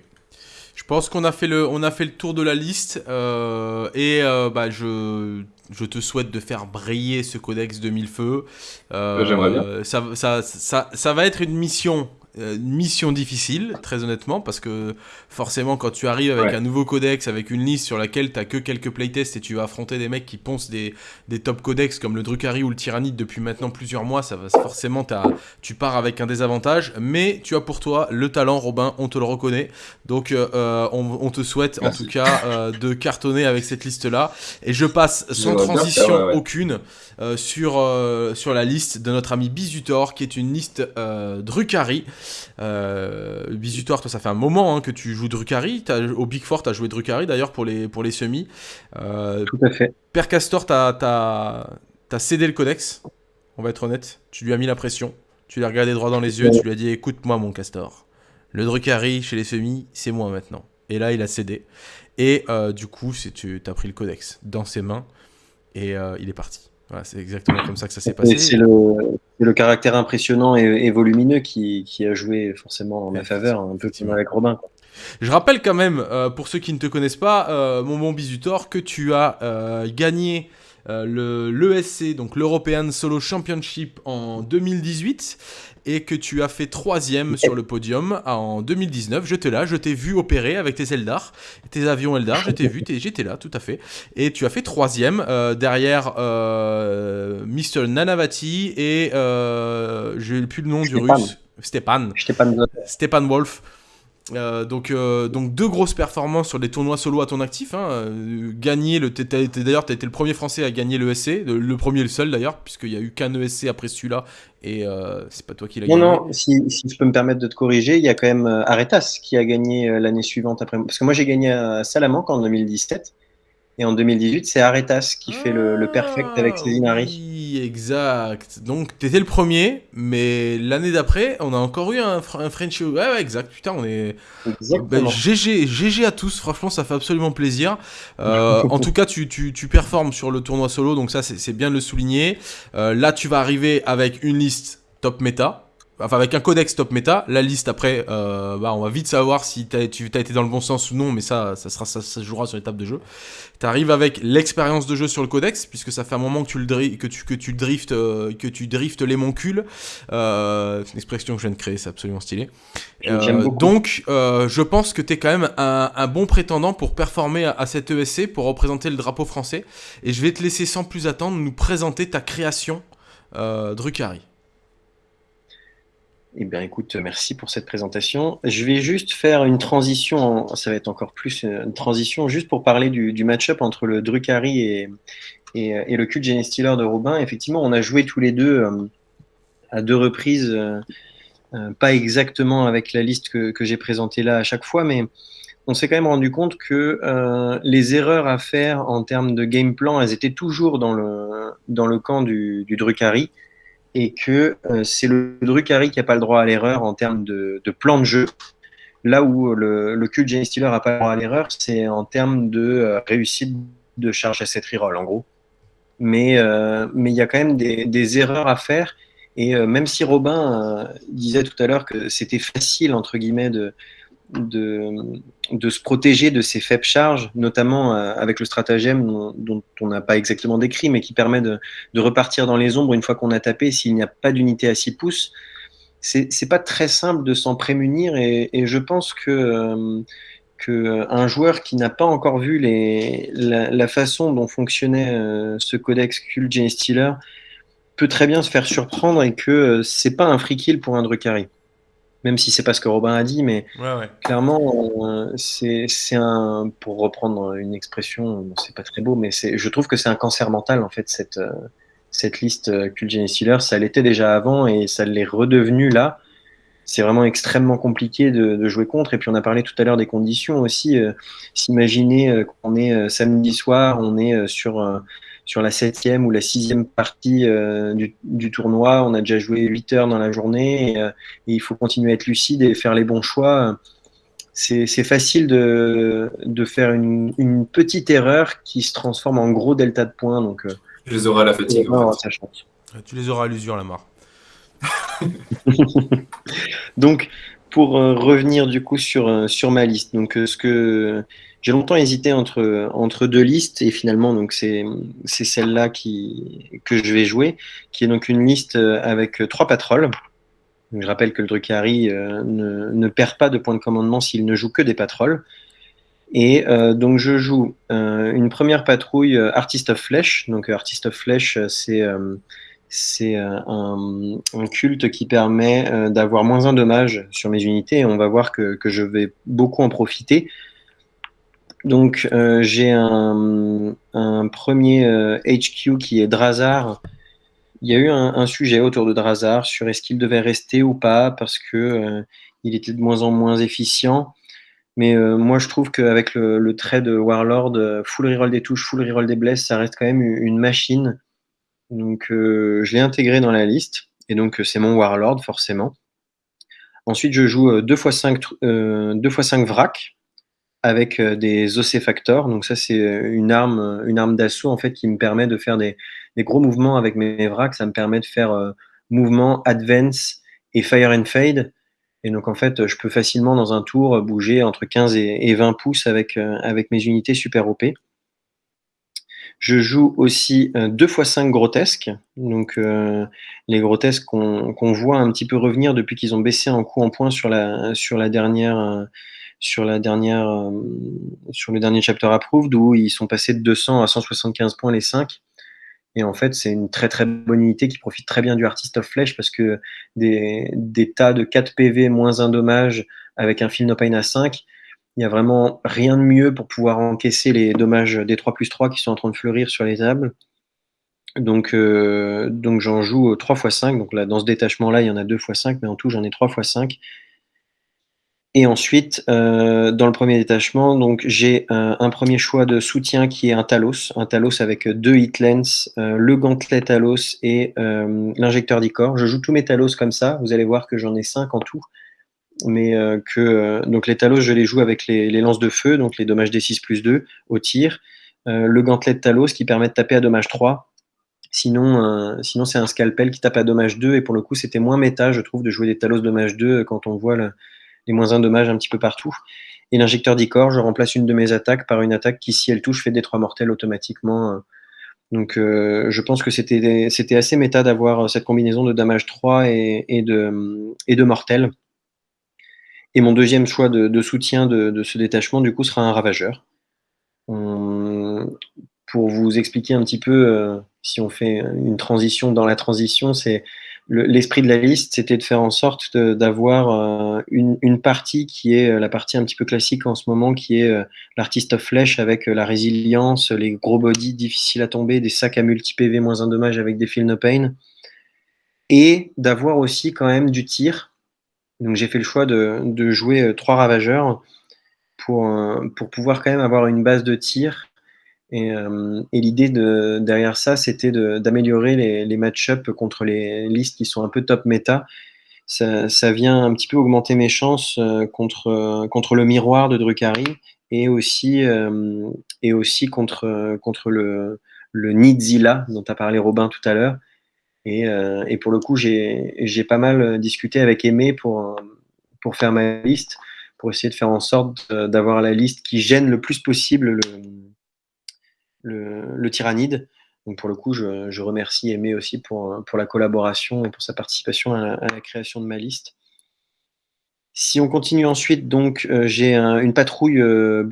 Je pense qu'on a fait le, on a fait le tour de la liste euh, et euh, bah, je, je te souhaite de faire briller ce codex de mille feux. Euh, J'aimerais bien. Ça, ça, ça, ça, va être une mission euh, mission difficile, très honnêtement, parce que forcément, quand tu arrives avec un nouveau codex, avec une liste sur laquelle tu que quelques playtests et tu vas affronter des mecs qui poncent des, des top codex comme le Drukhari ou le Tyrannide depuis maintenant plusieurs mois, ça va forcément, as, tu pars avec un désavantage, mais tu as pour toi le talent, Robin, on te le reconnaît. Donc, euh, on, te souhaite en tout cas euh, de cartonner avec cette liste-là. Et je passe sans transition aucune sur, sur la liste de notre ami Bizutor, qui est une liste Drukhari. Euh, Bisutoire, toi, ça fait un moment hein, que tu joues Drukhari. Au Big Four, tu as joué Drukhari d'ailleurs pour les, pour les semis. Euh, Tout à fait. Père Castor, tu as, cédé le codex. On va être honnête. Tu lui as mis la pression. Tu l'as regardé droit dans les yeux. Tu lui as dit écoute-moi, mon Castor. Le Drukhari chez les semis, c'est moi maintenant. Et là, il a cédé. Et euh, du coup, tu as pris le codex dans ses mains. Et euh, il est parti c'est exactement comme ça que ça s'est passé. C'est le, caractère impressionnant et, volumineux qui, a joué forcément en ma faveur, un peu comme avec Robin. Je rappelle quand même, euh, pour ceux qui ne te connaissent pas, euh, mon bon Bisutor, que tu as euh, gagné l'ESC, donc l'European Solo Championship en 2018 et que tu as fait troisième sur le podium en 2019. Je là, je t'ai vu opérer avec tes Eldar, tes avions Eldar, je t'ai vu, j'étais là, tout à fait. Et tu as fait troisième euh, derrière euh, Mr. Nanavati et euh, je n'ai plus le nom du russe. Stepan. Stepan. Stepan Wolf. Euh, donc, euh, donc deux grosses performances sur des tournois solo à ton actif. Hein. Euh, gagner le, d'ailleurs, tu as été le premier Français à gagner le SC, le, premier et le seul d'ailleurs, puisqu'il n'y a eu qu'un ESC après celui-là, et c'est pas toi qui l'as gagné. Non, non, si, si, je peux me permettre de te corriger, il y a quand même Aretas qui a gagné l'année suivante après. Parce que moi j'ai gagné à Salamanque en 2017, et en 2018, c'est Aretas qui fait le, perfect avec Cézinari. Oui, exact. Donc, t'étais le premier, mais l'année d'après, on a encore eu un, un French. Ouais, ouais, exact. Putain, on est. Ben, GG, GG à tous. Franchement, ça fait absolument plaisir. Euh, en tout cas, tu, tu, tu, performes sur le tournoi solo, donc ça, c'est bien de le souligner. Euh, là, tu vas arriver avec une liste top méta enfin avec un codex top méta, la liste après, euh, bah, on va vite savoir si tu as été dans le bon sens ou non, mais ça, ça, sera, ça, se jouera sur l'étape de jeu. Tu arrives avec l'expérience de jeu sur le codex, puisque ça fait un moment que tu, le que tu, que tu driftes, euh, que tu driftes les moncules. Euh, c'est une expression que je viens de créer, c'est absolument stylé. donc, je pense que tu es quand même un, bon prétendant pour performer à, cette ESC, pour représenter le drapeau français. Et je vais te laisser sans plus attendre nous présenter ta création, Drucari. Eh bien, écoute, merci pour cette présentation. Je vais juste faire une transition, ça va être encore plus une transition, juste pour parler du, match-up entre le Drucari et, le cul Jenny Steeler de Robin. Effectivement, on a joué tous les deux euh, à deux reprises, euh, euh, pas exactement avec la liste que, j'ai présentée là à chaque fois, mais on s'est quand même rendu compte que les erreurs à faire en termes de game plan, elles étaient toujours dans le, dans le camp du, du Drucari et que euh, c'est le Drucari qui n'a pas le droit à l'erreur en termes de, plan de jeu. Là où le, le cul Jenny Steeler n'a pas le droit à l'erreur, c'est en termes de euh, réussite de charge à cette reroll, en gros. Mais euh, il y a quand même des, des, erreurs à faire. Et même si Robin disait tout à l'heure que c'était facile, entre guillemets, de, de, se protéger de ces faibles charges, notamment euh, avec le stratagème dont, on n'a pas exactement décrit, mais qui permet de, repartir dans les ombres une fois qu'on a tapé s'il n'y a pas d'unité à 6 pouces. C'est pas très simple de s'en prémunir et, je pense que, euh, que un joueur qui n'a pas encore vu la, façon dont fonctionnait euh, ce codex Cult Jane Steeler peut très bien se faire surprendre et que c'est pas un free kill pour un Drukhari même si c'est pas ce que Robin a dit, mais clairement, euh, c'est un, pour reprendre une expression, c'est pas très beau, mais je trouve que c'est un cancer mental en fait cette euh, cette liste euh, Cult Steeler. Ça l'était déjà avant et ça l'est redevenu là. C'est vraiment extrêmement compliqué de, jouer contre. Et puis on a parlé tout à l'heure des conditions aussi. S'imaginer qu'on est samedi soir, on est sur sur la septième ou la sixième partie euh, du, tournoi. On a déjà joué 8 heures dans la journée euh, et, il faut continuer à être lucide et faire les bons choix. C'est facile de, de faire une, petite erreur qui se transforme en gros delta de points. Donc, euh, tu les auras à la fatigue. Tu les auras à l'usure, la mort. <laughs> <laughs> donc, pour revenir du coup sur, sur ma liste. Donc, ce que j'ai longtemps hésité entre, deux listes et finalement, c'est celle-là que je vais jouer, qui est donc une liste avec trois patrols. Je rappelle que le Drukhari ne, ne, perd pas de points de commandement s'il ne joue que des patrols. Et euh, donc je joue euh, une première patrouille euh, Artist of Flesh. Donc Artist of Flesh, c'est un, culte qui permet d'avoir moins un dommage sur mes unités et on va voir que je vais beaucoup en profiter. Donc j'ai un, premier HQ qui est Drazar. Il y a eu un, sujet autour de Drazar sur est-ce qu'il devait rester ou pas parce que il était de moins en moins efficient. Mais euh, moi, je trouve qu'avec le, le, trait de Warlord, euh, full reroll des touches, full reroll des blesses, ça reste quand même une machine. Donc, euh, je l'ai intégré dans la liste. Et donc, c'est mon Warlord, forcément. Ensuite, je joue 2 x 5, 2 x 5 vrac avec des ossifactors. Donc, ça, c'est une arme, une arme d'assaut en fait, qui me permet de faire des, gros mouvements avec mes vracs. Ça me permet de faire mouvement, advance et fire and fade. Et donc, en fait, je peux facilement, dans un tour, bouger entre 15 et 20 pouces avec, euh, avec mes unités super OP. Je joue aussi 2 x 5 grotesques. Donc, euh, les grotesques qu'on voit un petit peu revenir depuis qu'ils ont baissé en coup en point sur la, sur la dernière. Euh, sur, la dernière, sur le dernier chapter approved où ils sont passés de 200 à 175 points les 5. Et en fait, c'est une très très bonne unité qui profite très bien du Artist of Flesh parce que des, tas de 4 PV moins un dommage avec un Feel No Pain à 5, il n'y a vraiment rien de mieux pour pouvoir encaisser les dommages des 3 plus 3 qui sont en train de fleurir sur les tables. Donc, euh, donc j'en joue 3 x 5. Donc là, dans ce détachement-là, il y en a 2 x 5, mais en tout, j'en ai 3 x 5. Et ensuite, euh, dans le premier détachement, donc j'ai euh, un premier choix de soutien qui est un Talos, un Talos avec deux hitlens, euh, le gantelet Talos et euh, l'injecteur d'Icor. Je joue tous mes Talos comme ça. Vous allez voir que j'en ai cinq en tout, mais que donc les Talos, je les joue avec les, les lances de feu, donc les dommages D6 plus 2 au tir. le gantelet Talos qui permet de taper à dommage 3. Sinon, sinon c'est un scalpel qui tape à dommage 2 et pour le coup, c'était moins méta, je trouve, de jouer des Talos dommage 2 quand on voit le les moins un dommage un petit peu partout. Et l'injecteur d'Icor, je remplace une de mes attaques par une attaque qui, si elle touche, fait des trois mortels automatiquement. Donc euh, je pense que c'était assez méta d'avoir cette combinaison de damage 3 et, de, et de mortels. Et mon deuxième choix de, soutien de, de, ce détachement, du coup, sera un ravageur. On, pour vous expliquer un petit peu, euh, si on fait une transition dans la transition, c'est l'esprit de la liste, c'était de faire en sorte d'avoir euh, une, partie qui est euh, la partie un petit peu classique en ce moment, qui est euh, l'artiste of flèche avec la résilience, les gros bodies difficiles à tomber, des sacs à multi-PV moins un dommage avec des feel no pain, et d'avoir aussi quand même du tir. Donc j'ai fait le choix de, jouer trois ravageurs pour pouvoir quand même avoir une base de tir et, euh, et l'idée de, derrière ça, c'était d'améliorer les, match-ups contre les listes qui sont un peu top méta. Ça, vient un petit peu augmenter mes chances euh, contre, contre le miroir de Drukhari et aussi, euh, contre, le, Nidzilla dont a parlé Robin tout à l'heure. Et, euh, et, pour le coup, j'ai pas mal discuté avec Aimé pour, pour faire ma liste, pour essayer de faire en sorte d'avoir la liste qui gêne le plus possible le, le, tyrannide. Donc pour le coup, je, remercie Aimé aussi pour, la collaboration et pour sa participation à la, création de ma liste. Si on continue ensuite, donc euh, j'ai une patrouille euh.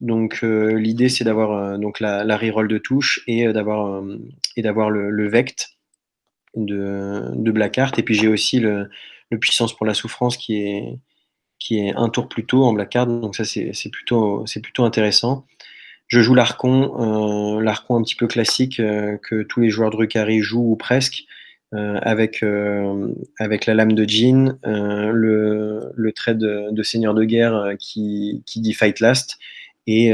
Donc euh, l'idée c'est d'avoir donc la, reroll de touche et d'avoir et d'avoir le, vect de, de. Et puis j'ai aussi le, puissance pour la souffrance qui est qui est un tour plus tôt en Blackheart. Donc ça c'est plutôt c'est plutôt intéressant. Je joue l'Arcon, euh, l'Arcon un petit peu classique euh, que tous les joueurs de Drukhari jouent ou presque, euh, avec, euh, avec la lame de Jean, le, le, trait de, Seigneur de guerre qui, qui dit Fight Last, et,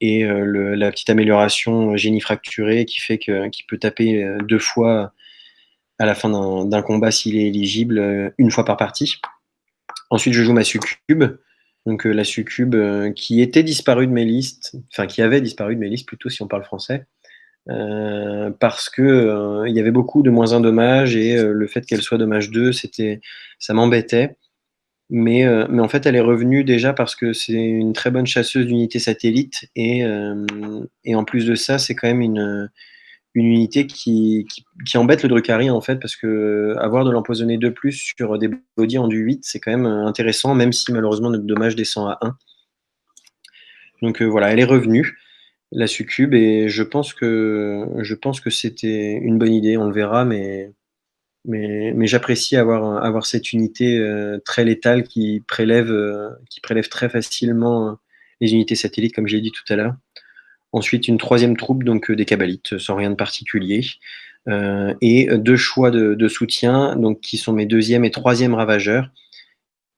et la petite amélioration génie fracturé qui fait qu'il peut taper deux fois à la fin d'un combat s'il est éligible, une fois par partie. Ensuite, je joue ma succube, donc euh, la succube euh, qui était disparue de mes listes, enfin qui avait disparu de mes listes plutôt si on parle français, euh, parce que il y avait beaucoup de moins un dommage et le fait qu'elle soit dommage 2, c'était, ça m'embêtait. Mais, euh, mais en fait, elle est revenue déjà parce que c'est une très bonne chasseuse d'unités satellites. Et, euh, et en plus de ça, c'est quand même une, une unité qui, embête le Drukhari en fait, parce que avoir de l'empoisonné de plus sur des bodies en du 8, c'est quand même intéressant, même si malheureusement notre dommage descend à 1. Donc voilà, elle est revenue la succube et je pense que je c'était une bonne idée, on le verra, mais j'apprécie avoir cette unité euh, très létale qui prélève euh, très facilement euh, les unités satellites, comme j'ai dit tout à l'heure. Ensuite, une troisième troupe, donc des cabalites, sans rien de particulier. et deux choix de, soutien, donc qui sont mes deuxième et troisième ravageurs,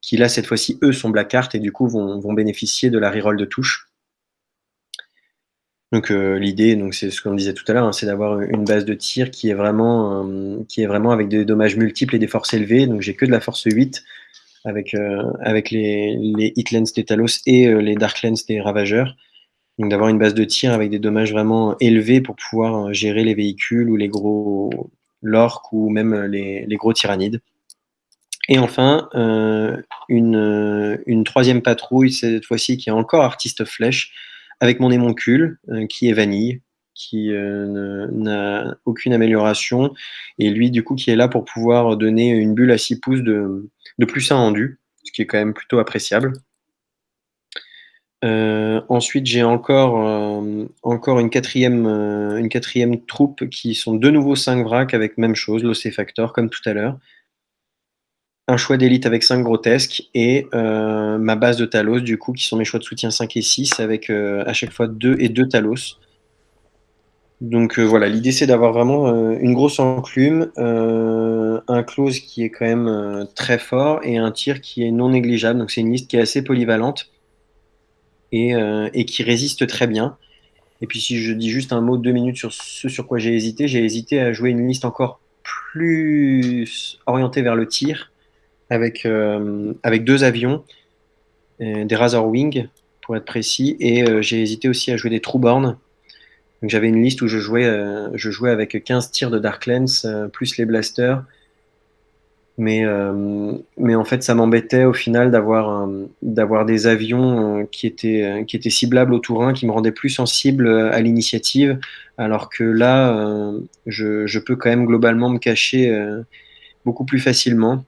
qui là, cette fois-ci, eux, sont black art et du coup vont, vont bénéficier de la reroll de touche. Donc euh, l'idée, c'est ce qu'on disait tout à l'heure, hein, c'est d'avoir une base de tir qui est vraiment, euh, qui est vraiment avec des dommages multiples et des forces élevées. Donc j'ai que de la force 8 avec euh, avec les, les Hitlands des Talos et les Darklands des Ravageurs. Donc d'avoir une base de tir avec des dommages vraiment élevés pour pouvoir gérer les véhicules ou les gros l'orque ou même les, les, gros tyrannides. Et enfin, une, une troisième patrouille, cette fois-ci qui est encore artiste flèche, avec mon émoncule euh, qui est vanille, qui euh, n'a aucune amélioration, et lui du coup qui est là pour pouvoir donner une bulle à 6 pouces de, de plus 1 endu, ce qui est quand même plutôt appréciable. Euh, ensuite, j'ai encore, encore une, quatrième, une quatrième troupe qui sont de nouveau 5 vracs avec même chose, l'Océfactor, comme tout à l'heure un choix d'élite avec 5 grotesques et euh, ma base de Talos, du coup, qui sont mes choix de soutien 5 et 6 avec euh, à chaque fois 2 et 2 Talos. Donc euh, voilà, l'idée c'est d'avoir vraiment une grosse enclume, un close qui est quand même très fort et un tir qui est non négligeable. Donc c'est une liste qui est assez polyvalente et, et, qui résiste très bien. Et puis si je dis juste un mot de deux minutes sur ce sur quoi j'ai hésité, j'ai hésité à jouer une liste encore plus orientée vers le tir avec, euh, avec deux avions, euh, des Razor Wing pour être précis, et euh, j'ai hésité aussi à jouer des Trueborn. Donc j'avais une liste où je jouais, je jouais avec 15 tirs de Darklands plus les blasters. Mais, mais en fait, ça m'embêtait au final d'avoir des avions qui, étaient, qui étaient ciblables au Tourin, qui me rendaient plus sensible à l'initiative, alors que là, je, peux quand même globalement me cacher beaucoup plus facilement.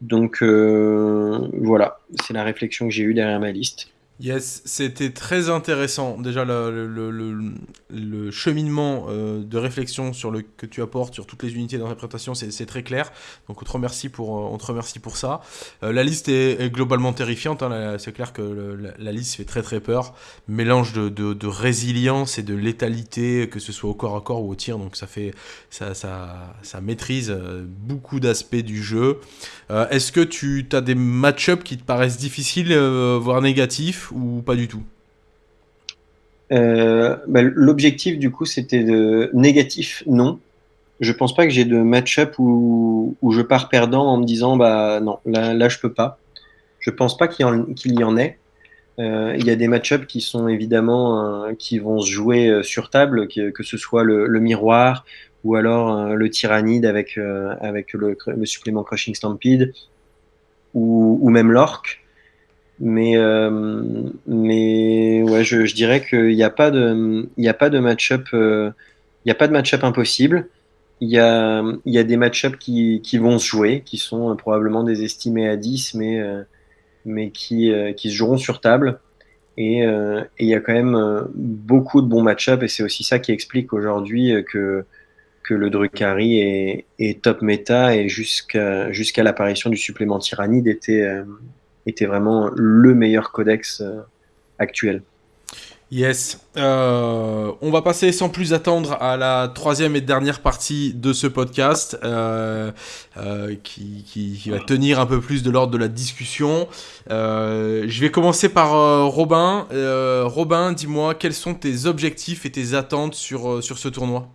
Donc euh, voilà, c'est la réflexion que j'ai eue derrière ma liste. Yes, c'était très intéressant. Déjà, le, cheminement euh, de réflexion sur le, que tu apportes sur toutes les unités d'interprétation, c'est très clair. Donc, on te remercie pour, euh, on te remercie pour ça. Euh, la liste est, globalement terrifiante. Hein. C'est clair que la, liste fait très très peur. Mélange de, résilience et de létalité, que ce soit au corps à corps ou au tir. Donc, ça, fait, ça maîtrise beaucoup d'aspects du jeu. Est-ce que tu as des match-ups qui te paraissent difficiles, voire négatifs ou pas du tout euh, bah, L'objectif, du coup, c'était de négatif, non. Je pense pas que j'ai de match-up où, je pars perdant en me disant bah non, là, je peux pas. Je pense pas qu'il y, en ait. Euh, il y a des match-up qui sont évidemment euh, qui vont se jouer sur table, que, ce soit le, miroir ou alors le tyrannide avec, avec le, supplément Crushing Stampede ou, même l'orque. Mais, euh, mais ouais, je, je dirais qu'il n'y a pas de, de match-up, euh, match-up impossible. Il y a, y a des match-up qui, qui vont se jouer, qui sont probablement des estimés à 10, mais, euh, mais qui, qui se joueront sur table. Et, il y a quand même beaucoup de bons match-up, et c'est aussi ça qui explique aujourd'hui que, que le Drukhari est, est top méta, et jusqu'à jusqu'à l'apparition du supplément Tyrannide était était vraiment le meilleur codex euh, actuel. Yes. Euh, on va passer sans plus attendre à la troisième et dernière partie de ce podcast euh, qui, qui, va tenir un peu plus de l'ordre de la discussion. je vais commencer par Robin. Robin, dis-moi quels sont tes objectifs et tes attentes sur, sur ce tournoi?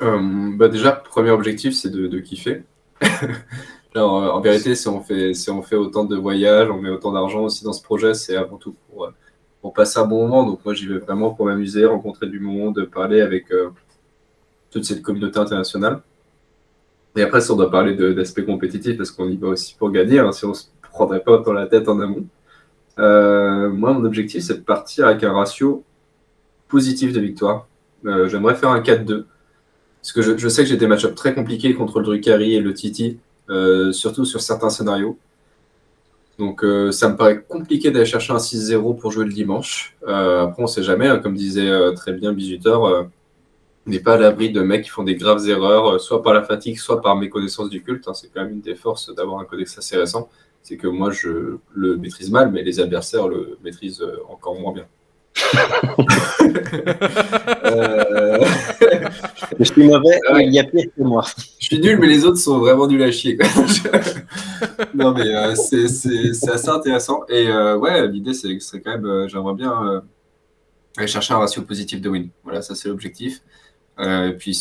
Bah Déjà, premier objectif, c'est de, de kiffer. <laughs> En vérité, si on, fait, autant de voyages, on met autant d'argent aussi dans ce projet, c'est avant tout pour, euh, passer un bon moment. Donc moi, j'y vais vraiment pour m'amuser, rencontrer du monde, parler avec euh, toute cette communauté internationale. Et après, si on doit parler d'aspect compétitif, parce qu'on y va aussi pour gagner, hein, si on se prendrait pas dans la tête en amont. Euh, moi, mon objectif, c'est de partir avec un ratio positif de victoire. J'aimerais faire un 4-2. Parce que je, sais que j'ai des match très compliqués contre le Drucari et le Titi, surtout sur certains scénarios. Donc ça me paraît compliqué d'aller chercher un 6-0 pour jouer le dimanche. après, on ne sait jamais, hein, comme disait très bien Bisutor, n'est pas à l'abri de mecs qui font des graves erreurs, soit par la fatigue, soit par méconnaissance du culte. Hein. C'est quand même une des forces d'avoir un codex assez récent c'est que moi, je le maîtrise mal, mais les adversaires le maîtrisent euh, encore moins bien. <laughs> Euh, je suis mauvais, il y a pire que moi. Je suis nul, mais les autres sont vraiment nuls à chier. <laughs> non, mais euh, c'est assez intéressant. Et ouais, l'idée, c'est quand même, j'aimerais bien aller chercher un ratio positif de win. Voilà, ça, c'est l'objectif. Euh, puis,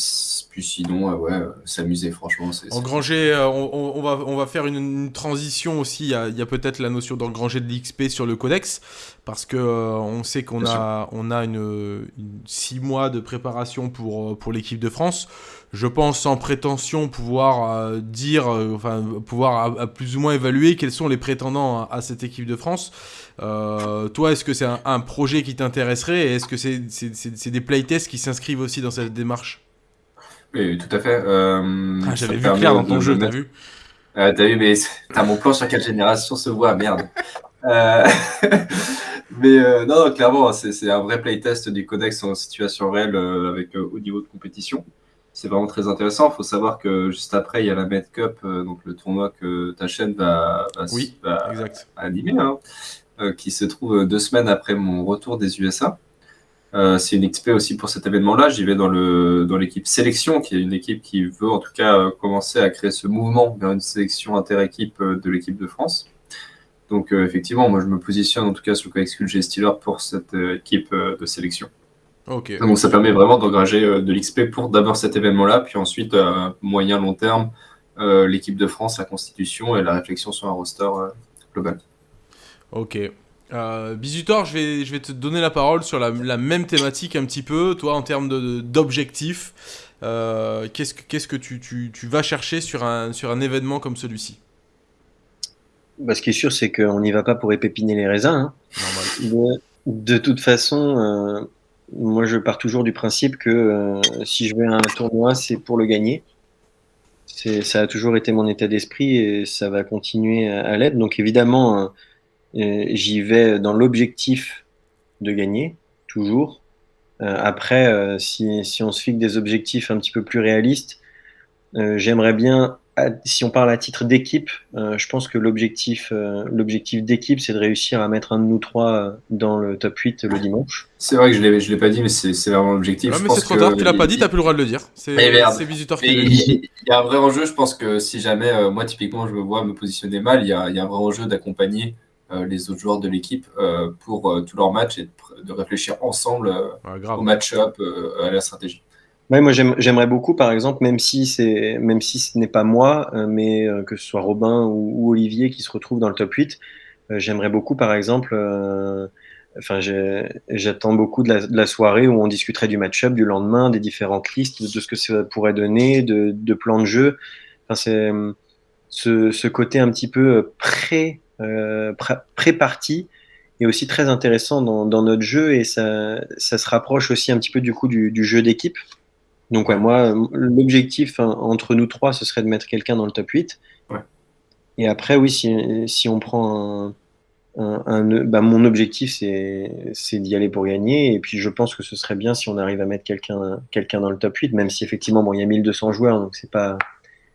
puis sinon, euh, ouais, s'amuser, franchement. Engranger, euh, on, on, va, on va faire une, transition aussi. Il y a, a peut-être la notion d'engranger de l'XP sur le codex, parce que on sait qu'on a, on a une, six mois de préparation pour, pour l'équipe de France. Je pense sans prétention pouvoir dire, enfin, pouvoir à, plus ou moins évaluer quels sont les prétendants à cette équipe de France. Euh, toi, est-ce que c'est un, projet qui t'intéresserait et est-ce que c'est des playtests qui s'inscrivent aussi dans cette démarche? Oui, tout à fait. Euh, ah, J'avais vu clair dans ton jeu, t'as vu? Euh, T'as vu, mais t'as mon plan sur quelle génération se voit, merde. <laughs> mais non, non, clairement, c'est un vrai playtest du codex en situation réelle avec haut niveau de compétition. C'est vraiment très intéressant. Il faut savoir que juste après, il y a la Med Cup, donc le tournoi que ta chaîne va, oui, exact. animer. Hein. Euh, qui se trouve deux semaines après mon retour des USA. Euh, c'est une XP aussi pour cet événement-là. J'y vais dans l'équipe dans sélection, qui est une équipe qui veut en tout cas euh, commencer à créer ce mouvement vers une sélection inter-équipe de l'équipe de France. Donc effectivement, moi je me positionne en tout cas sur le codex G Steeler pour cette équipe de sélection. Ok. Donc ça permet vraiment d'engager de l'XP pour d'abord cet événement-là, puis ensuite moyen long terme l'équipe de France, la constitution et la réflexion sur un roster global. Ok. Euh, Bisutor, je vais, je vais te donner la parole sur la, même thématique un petit peu, toi, en termes d'objectifs. Euh, Qu'est-ce que, qu'est-ce que tu, tu, tu, vas chercher sur un, sur un événement comme celui-ci? Bah, Ce qui est sûr, c'est qu'on n'y va pas pour épépiner les raisins. Hein. De, toute façon, euh, moi, je pars toujours du principe que euh, si je vais à un tournoi, c'est pour le gagner. Ça a toujours été mon état d'esprit et ça va continuer à, l'être. Donc évidemment J'y vais dans l'objectif de gagner, toujours. Euh, après, euh, si, si, on se fixe des objectifs un petit peu plus réalistes, euh, j'aimerais bien, si on parle à titre d'équipe, je pense que l'objectif l'objectif d'équipe, c'est de réussir à mettre un de nous trois dans le top 8 le dimanche. C'est vrai que je ne l'ai pas dit, mais c'est vraiment l'objectif. mais c'est trop tard, tu l'as pas dit, tu n'as plus le droit de le dire. C'est visiteur qui Il y a un vrai enjeu, je pense que si jamais, moi typiquement, je me vois me positionner mal, il y a, il y a un vrai enjeu d'accompagner euh, les autres joueurs de l'équipe euh, pour euh, tous leurs matchs et de, réfléchir ensemble au match-up, à la stratégie. Moi j'aimerais beaucoup, par exemple, même si même si ce n'est pas moi, mais que ce soit Robin ou, Olivier qui se retrouvent dans le top 8, j'aimerais beaucoup, par exemple, enfin j'attends beaucoup de la, soirée où on discuterait du match-up, du lendemain, des différentes listes, de ce que ça pourrait donner, de, plans de jeu. Enfin, c'est ce, côté un petit peu pré euh, pré-partie est aussi très intéressant dans, notre jeu et ça, ça, se rapproche aussi un petit peu du coup du, jeu d'équipe. Donc ouais, moi, l'objectif hein, entre nous trois, ce serait de mettre quelqu'un dans le top 8. Et après, oui, si, si on prend un, un, bah, mon objectif, c'est d'y aller pour gagner. Et puis, je pense que ce serait bien si on arrive à mettre quelqu'un quelqu'un dans le top 8, même si effectivement, bon, il y a 1200 joueurs, donc c'est pas,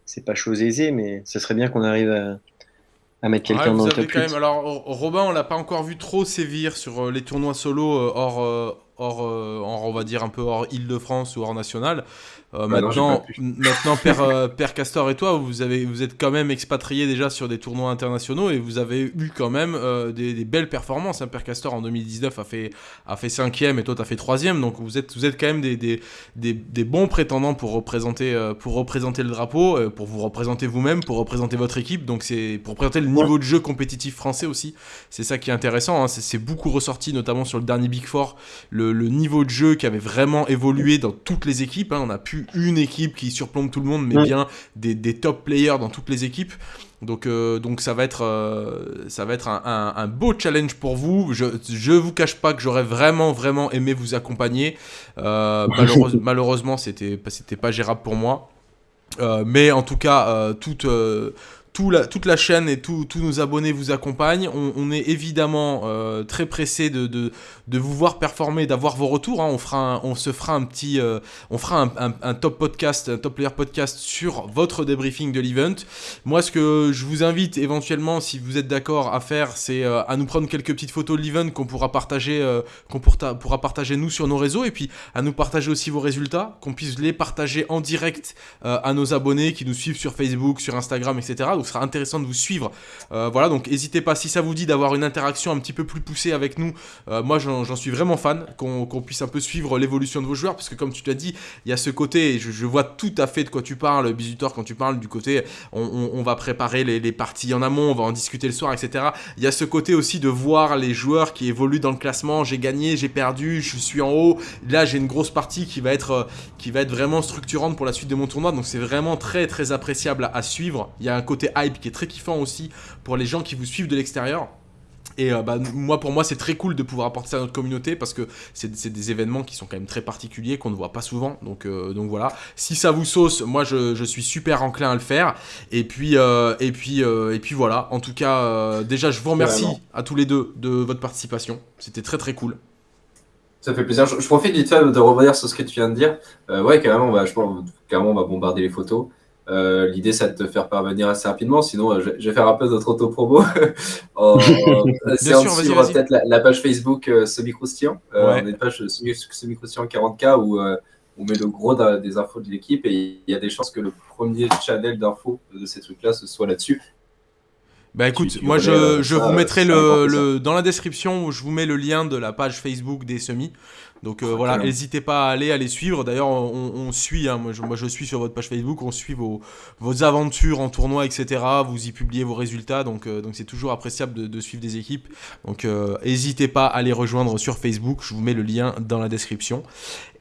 c'est pas chose aisée, mais ce serait bien qu'on arrive à, à mettre quelqu'un dans le top quand Même, alors, Robin, on l'a pas encore vu trop sévir sur euh, les tournois solo euh, hors, euh, on va dire un peu hors Île-de-France ou hors national. Euh, bah maintenant, maintenant Père, euh, Père, Castor et toi, vous, avez, vous êtes quand même expatrié déjà sur des tournois internationaux et vous avez eu quand même euh, des, belles performances. Hein. Père Castor en 2019 a fait, a fait cinquième et toi tu as fait troisième. Donc vous êtes, vous êtes quand même des, des, des, bons prétendants pour représenter, pour représenter le drapeau, pour vous représenter vous-même, pour représenter votre équipe. Donc c'est pour présenter le niveau de jeu compétitif français aussi. C'est ça qui est intéressant. Hein. C'est beaucoup ressorti, notamment sur le dernier Big Four, le, le, niveau de jeu qui avait vraiment évolué dans toutes les équipes. Hein. On a pu une équipe qui surplombe tout le monde, mais bien des, des, top players dans toutes les équipes. Donc, euh, donc ça va être, euh, ça va être un, un, beau challenge pour vous. Je ne vous cache pas que j'aurais vraiment, vraiment aimé vous accompagner. Euh, <laughs> malheureusement, c'était pas gérable pour moi. mais en tout cas, toute, toute la chaîne et tous nos abonnés vous accompagnent. On, est évidemment euh, très pressé de, de, vous voir performer, d'avoir vos retours. Hein. On, fera on se fera un petit, euh, on fera un, top podcast, un top player podcast sur votre débriefing de l'event. Moi, ce que je vous invite éventuellement, si vous êtes d'accord à faire, c'est euh, à nous prendre quelques petites photos de l'event qu'on pourra partager, qu'on pourra partager nous sur nos réseaux, et puis à nous partager aussi vos résultats, qu'on puisse les partager en direct à nos abonnés qui nous suivent sur Facebook, sur Instagram, etc. Donc, ce sera intéressant de vous suivre. Euh, voilà, donc n'hésitez pas, si ça vous dit d'avoir une interaction un petit peu plus poussée avec nous, euh, moi j'en suis vraiment fan, qu'on puisse un peu suivre l'évolution de vos joueurs, parce que comme tu t'as dit, il y a ce côté, je, je, vois tout à fait de quoi tu parles, Bisutor, quand tu parles du côté, on, va préparer les, parties en amont, on va en discuter le soir, etc. Il y a ce côté aussi de voir les joueurs qui évoluent dans le classement, j'ai gagné, j'ai perdu, je suis en haut, là j'ai une grosse partie qui va, être, qui va être vraiment structurante pour la suite de mon tournoi, donc c'est vraiment très très appréciable à, à suivre. Il y a un côté hype qui est très kiffant aussi pour les gens qui vous suivent de l'extérieur. Et euh, bah, moi, pour moi, c'est très cool de pouvoir apporter ça à notre communauté parce que c'est des événements qui sont quand même très particuliers, qu'on ne voit pas souvent. Donc, euh, donc voilà. Si ça vous sauce, moi, je, suis super enclin à le faire. Et puis, euh, et puis, et puis voilà. En tout cas, déjà, je vous remercie à tous les deux de votre participation. C'était très très cool. Ça fait plaisir. Je, profite vite fait de revenir sur ce que tu viens de dire. ouais, carrément, on va, je pense, carrément, on va bombarder les photos. Euh, l'idée, c'est de te faire parvenir assez rapidement. Sinon, euh, je, vais faire un peu notre auto-promo. <laughs> en, <laughs> suivre peut-être la, page Facebook euh, Semi-Croustillant. On a une page Semi-Croustillant 40K où on met le gros des infos de l'équipe et il y a des chances que le premier channel d'infos de ces trucs-là, ce soit là-dessus. Bah écoute, moi je, je vous mettrai le, le, dans la description, je vous mets le lien de la page Facebook des semis. Donc euh, voilà, n'hésitez pas à aller, à les suivre. D'ailleurs, on, suit, hein, moi, je, moi, je, suis sur votre page Facebook, on suit vos, vos aventures en tournoi, etc. Vous y publiez vos résultats, donc euh, donc c'est toujours appréciable de, suivre des équipes. Donc euh, n'hésitez pas à les rejoindre sur Facebook, je vous mets le lien dans la description.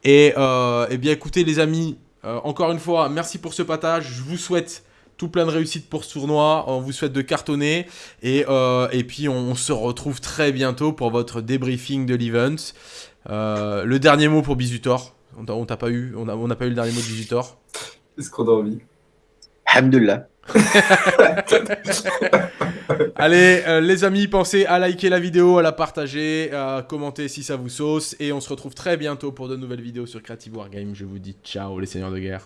Et, eh bien écoutez les amis, encore une fois, merci pour ce partage. Je vous souhaite tout plein de réussite pour ce tournoi. On vous souhaite de cartonner. Et, et puis, on, se retrouve très bientôt pour votre débriefing de l'event. Euh, le dernier mot pour Bizutor. On t'a pas eu, on n'a pas eu le dernier mot de Bizutor. Est-ce qu'on a envie Alhamdulillah. <laughs> Allez, euh, les amis, pensez à liker la vidéo, à la partager, à commenter si ça vous sauce. Et on se retrouve très bientôt pour de nouvelles vidéos sur Creative Wargame. Je vous dis ciao, les seigneurs de guerre.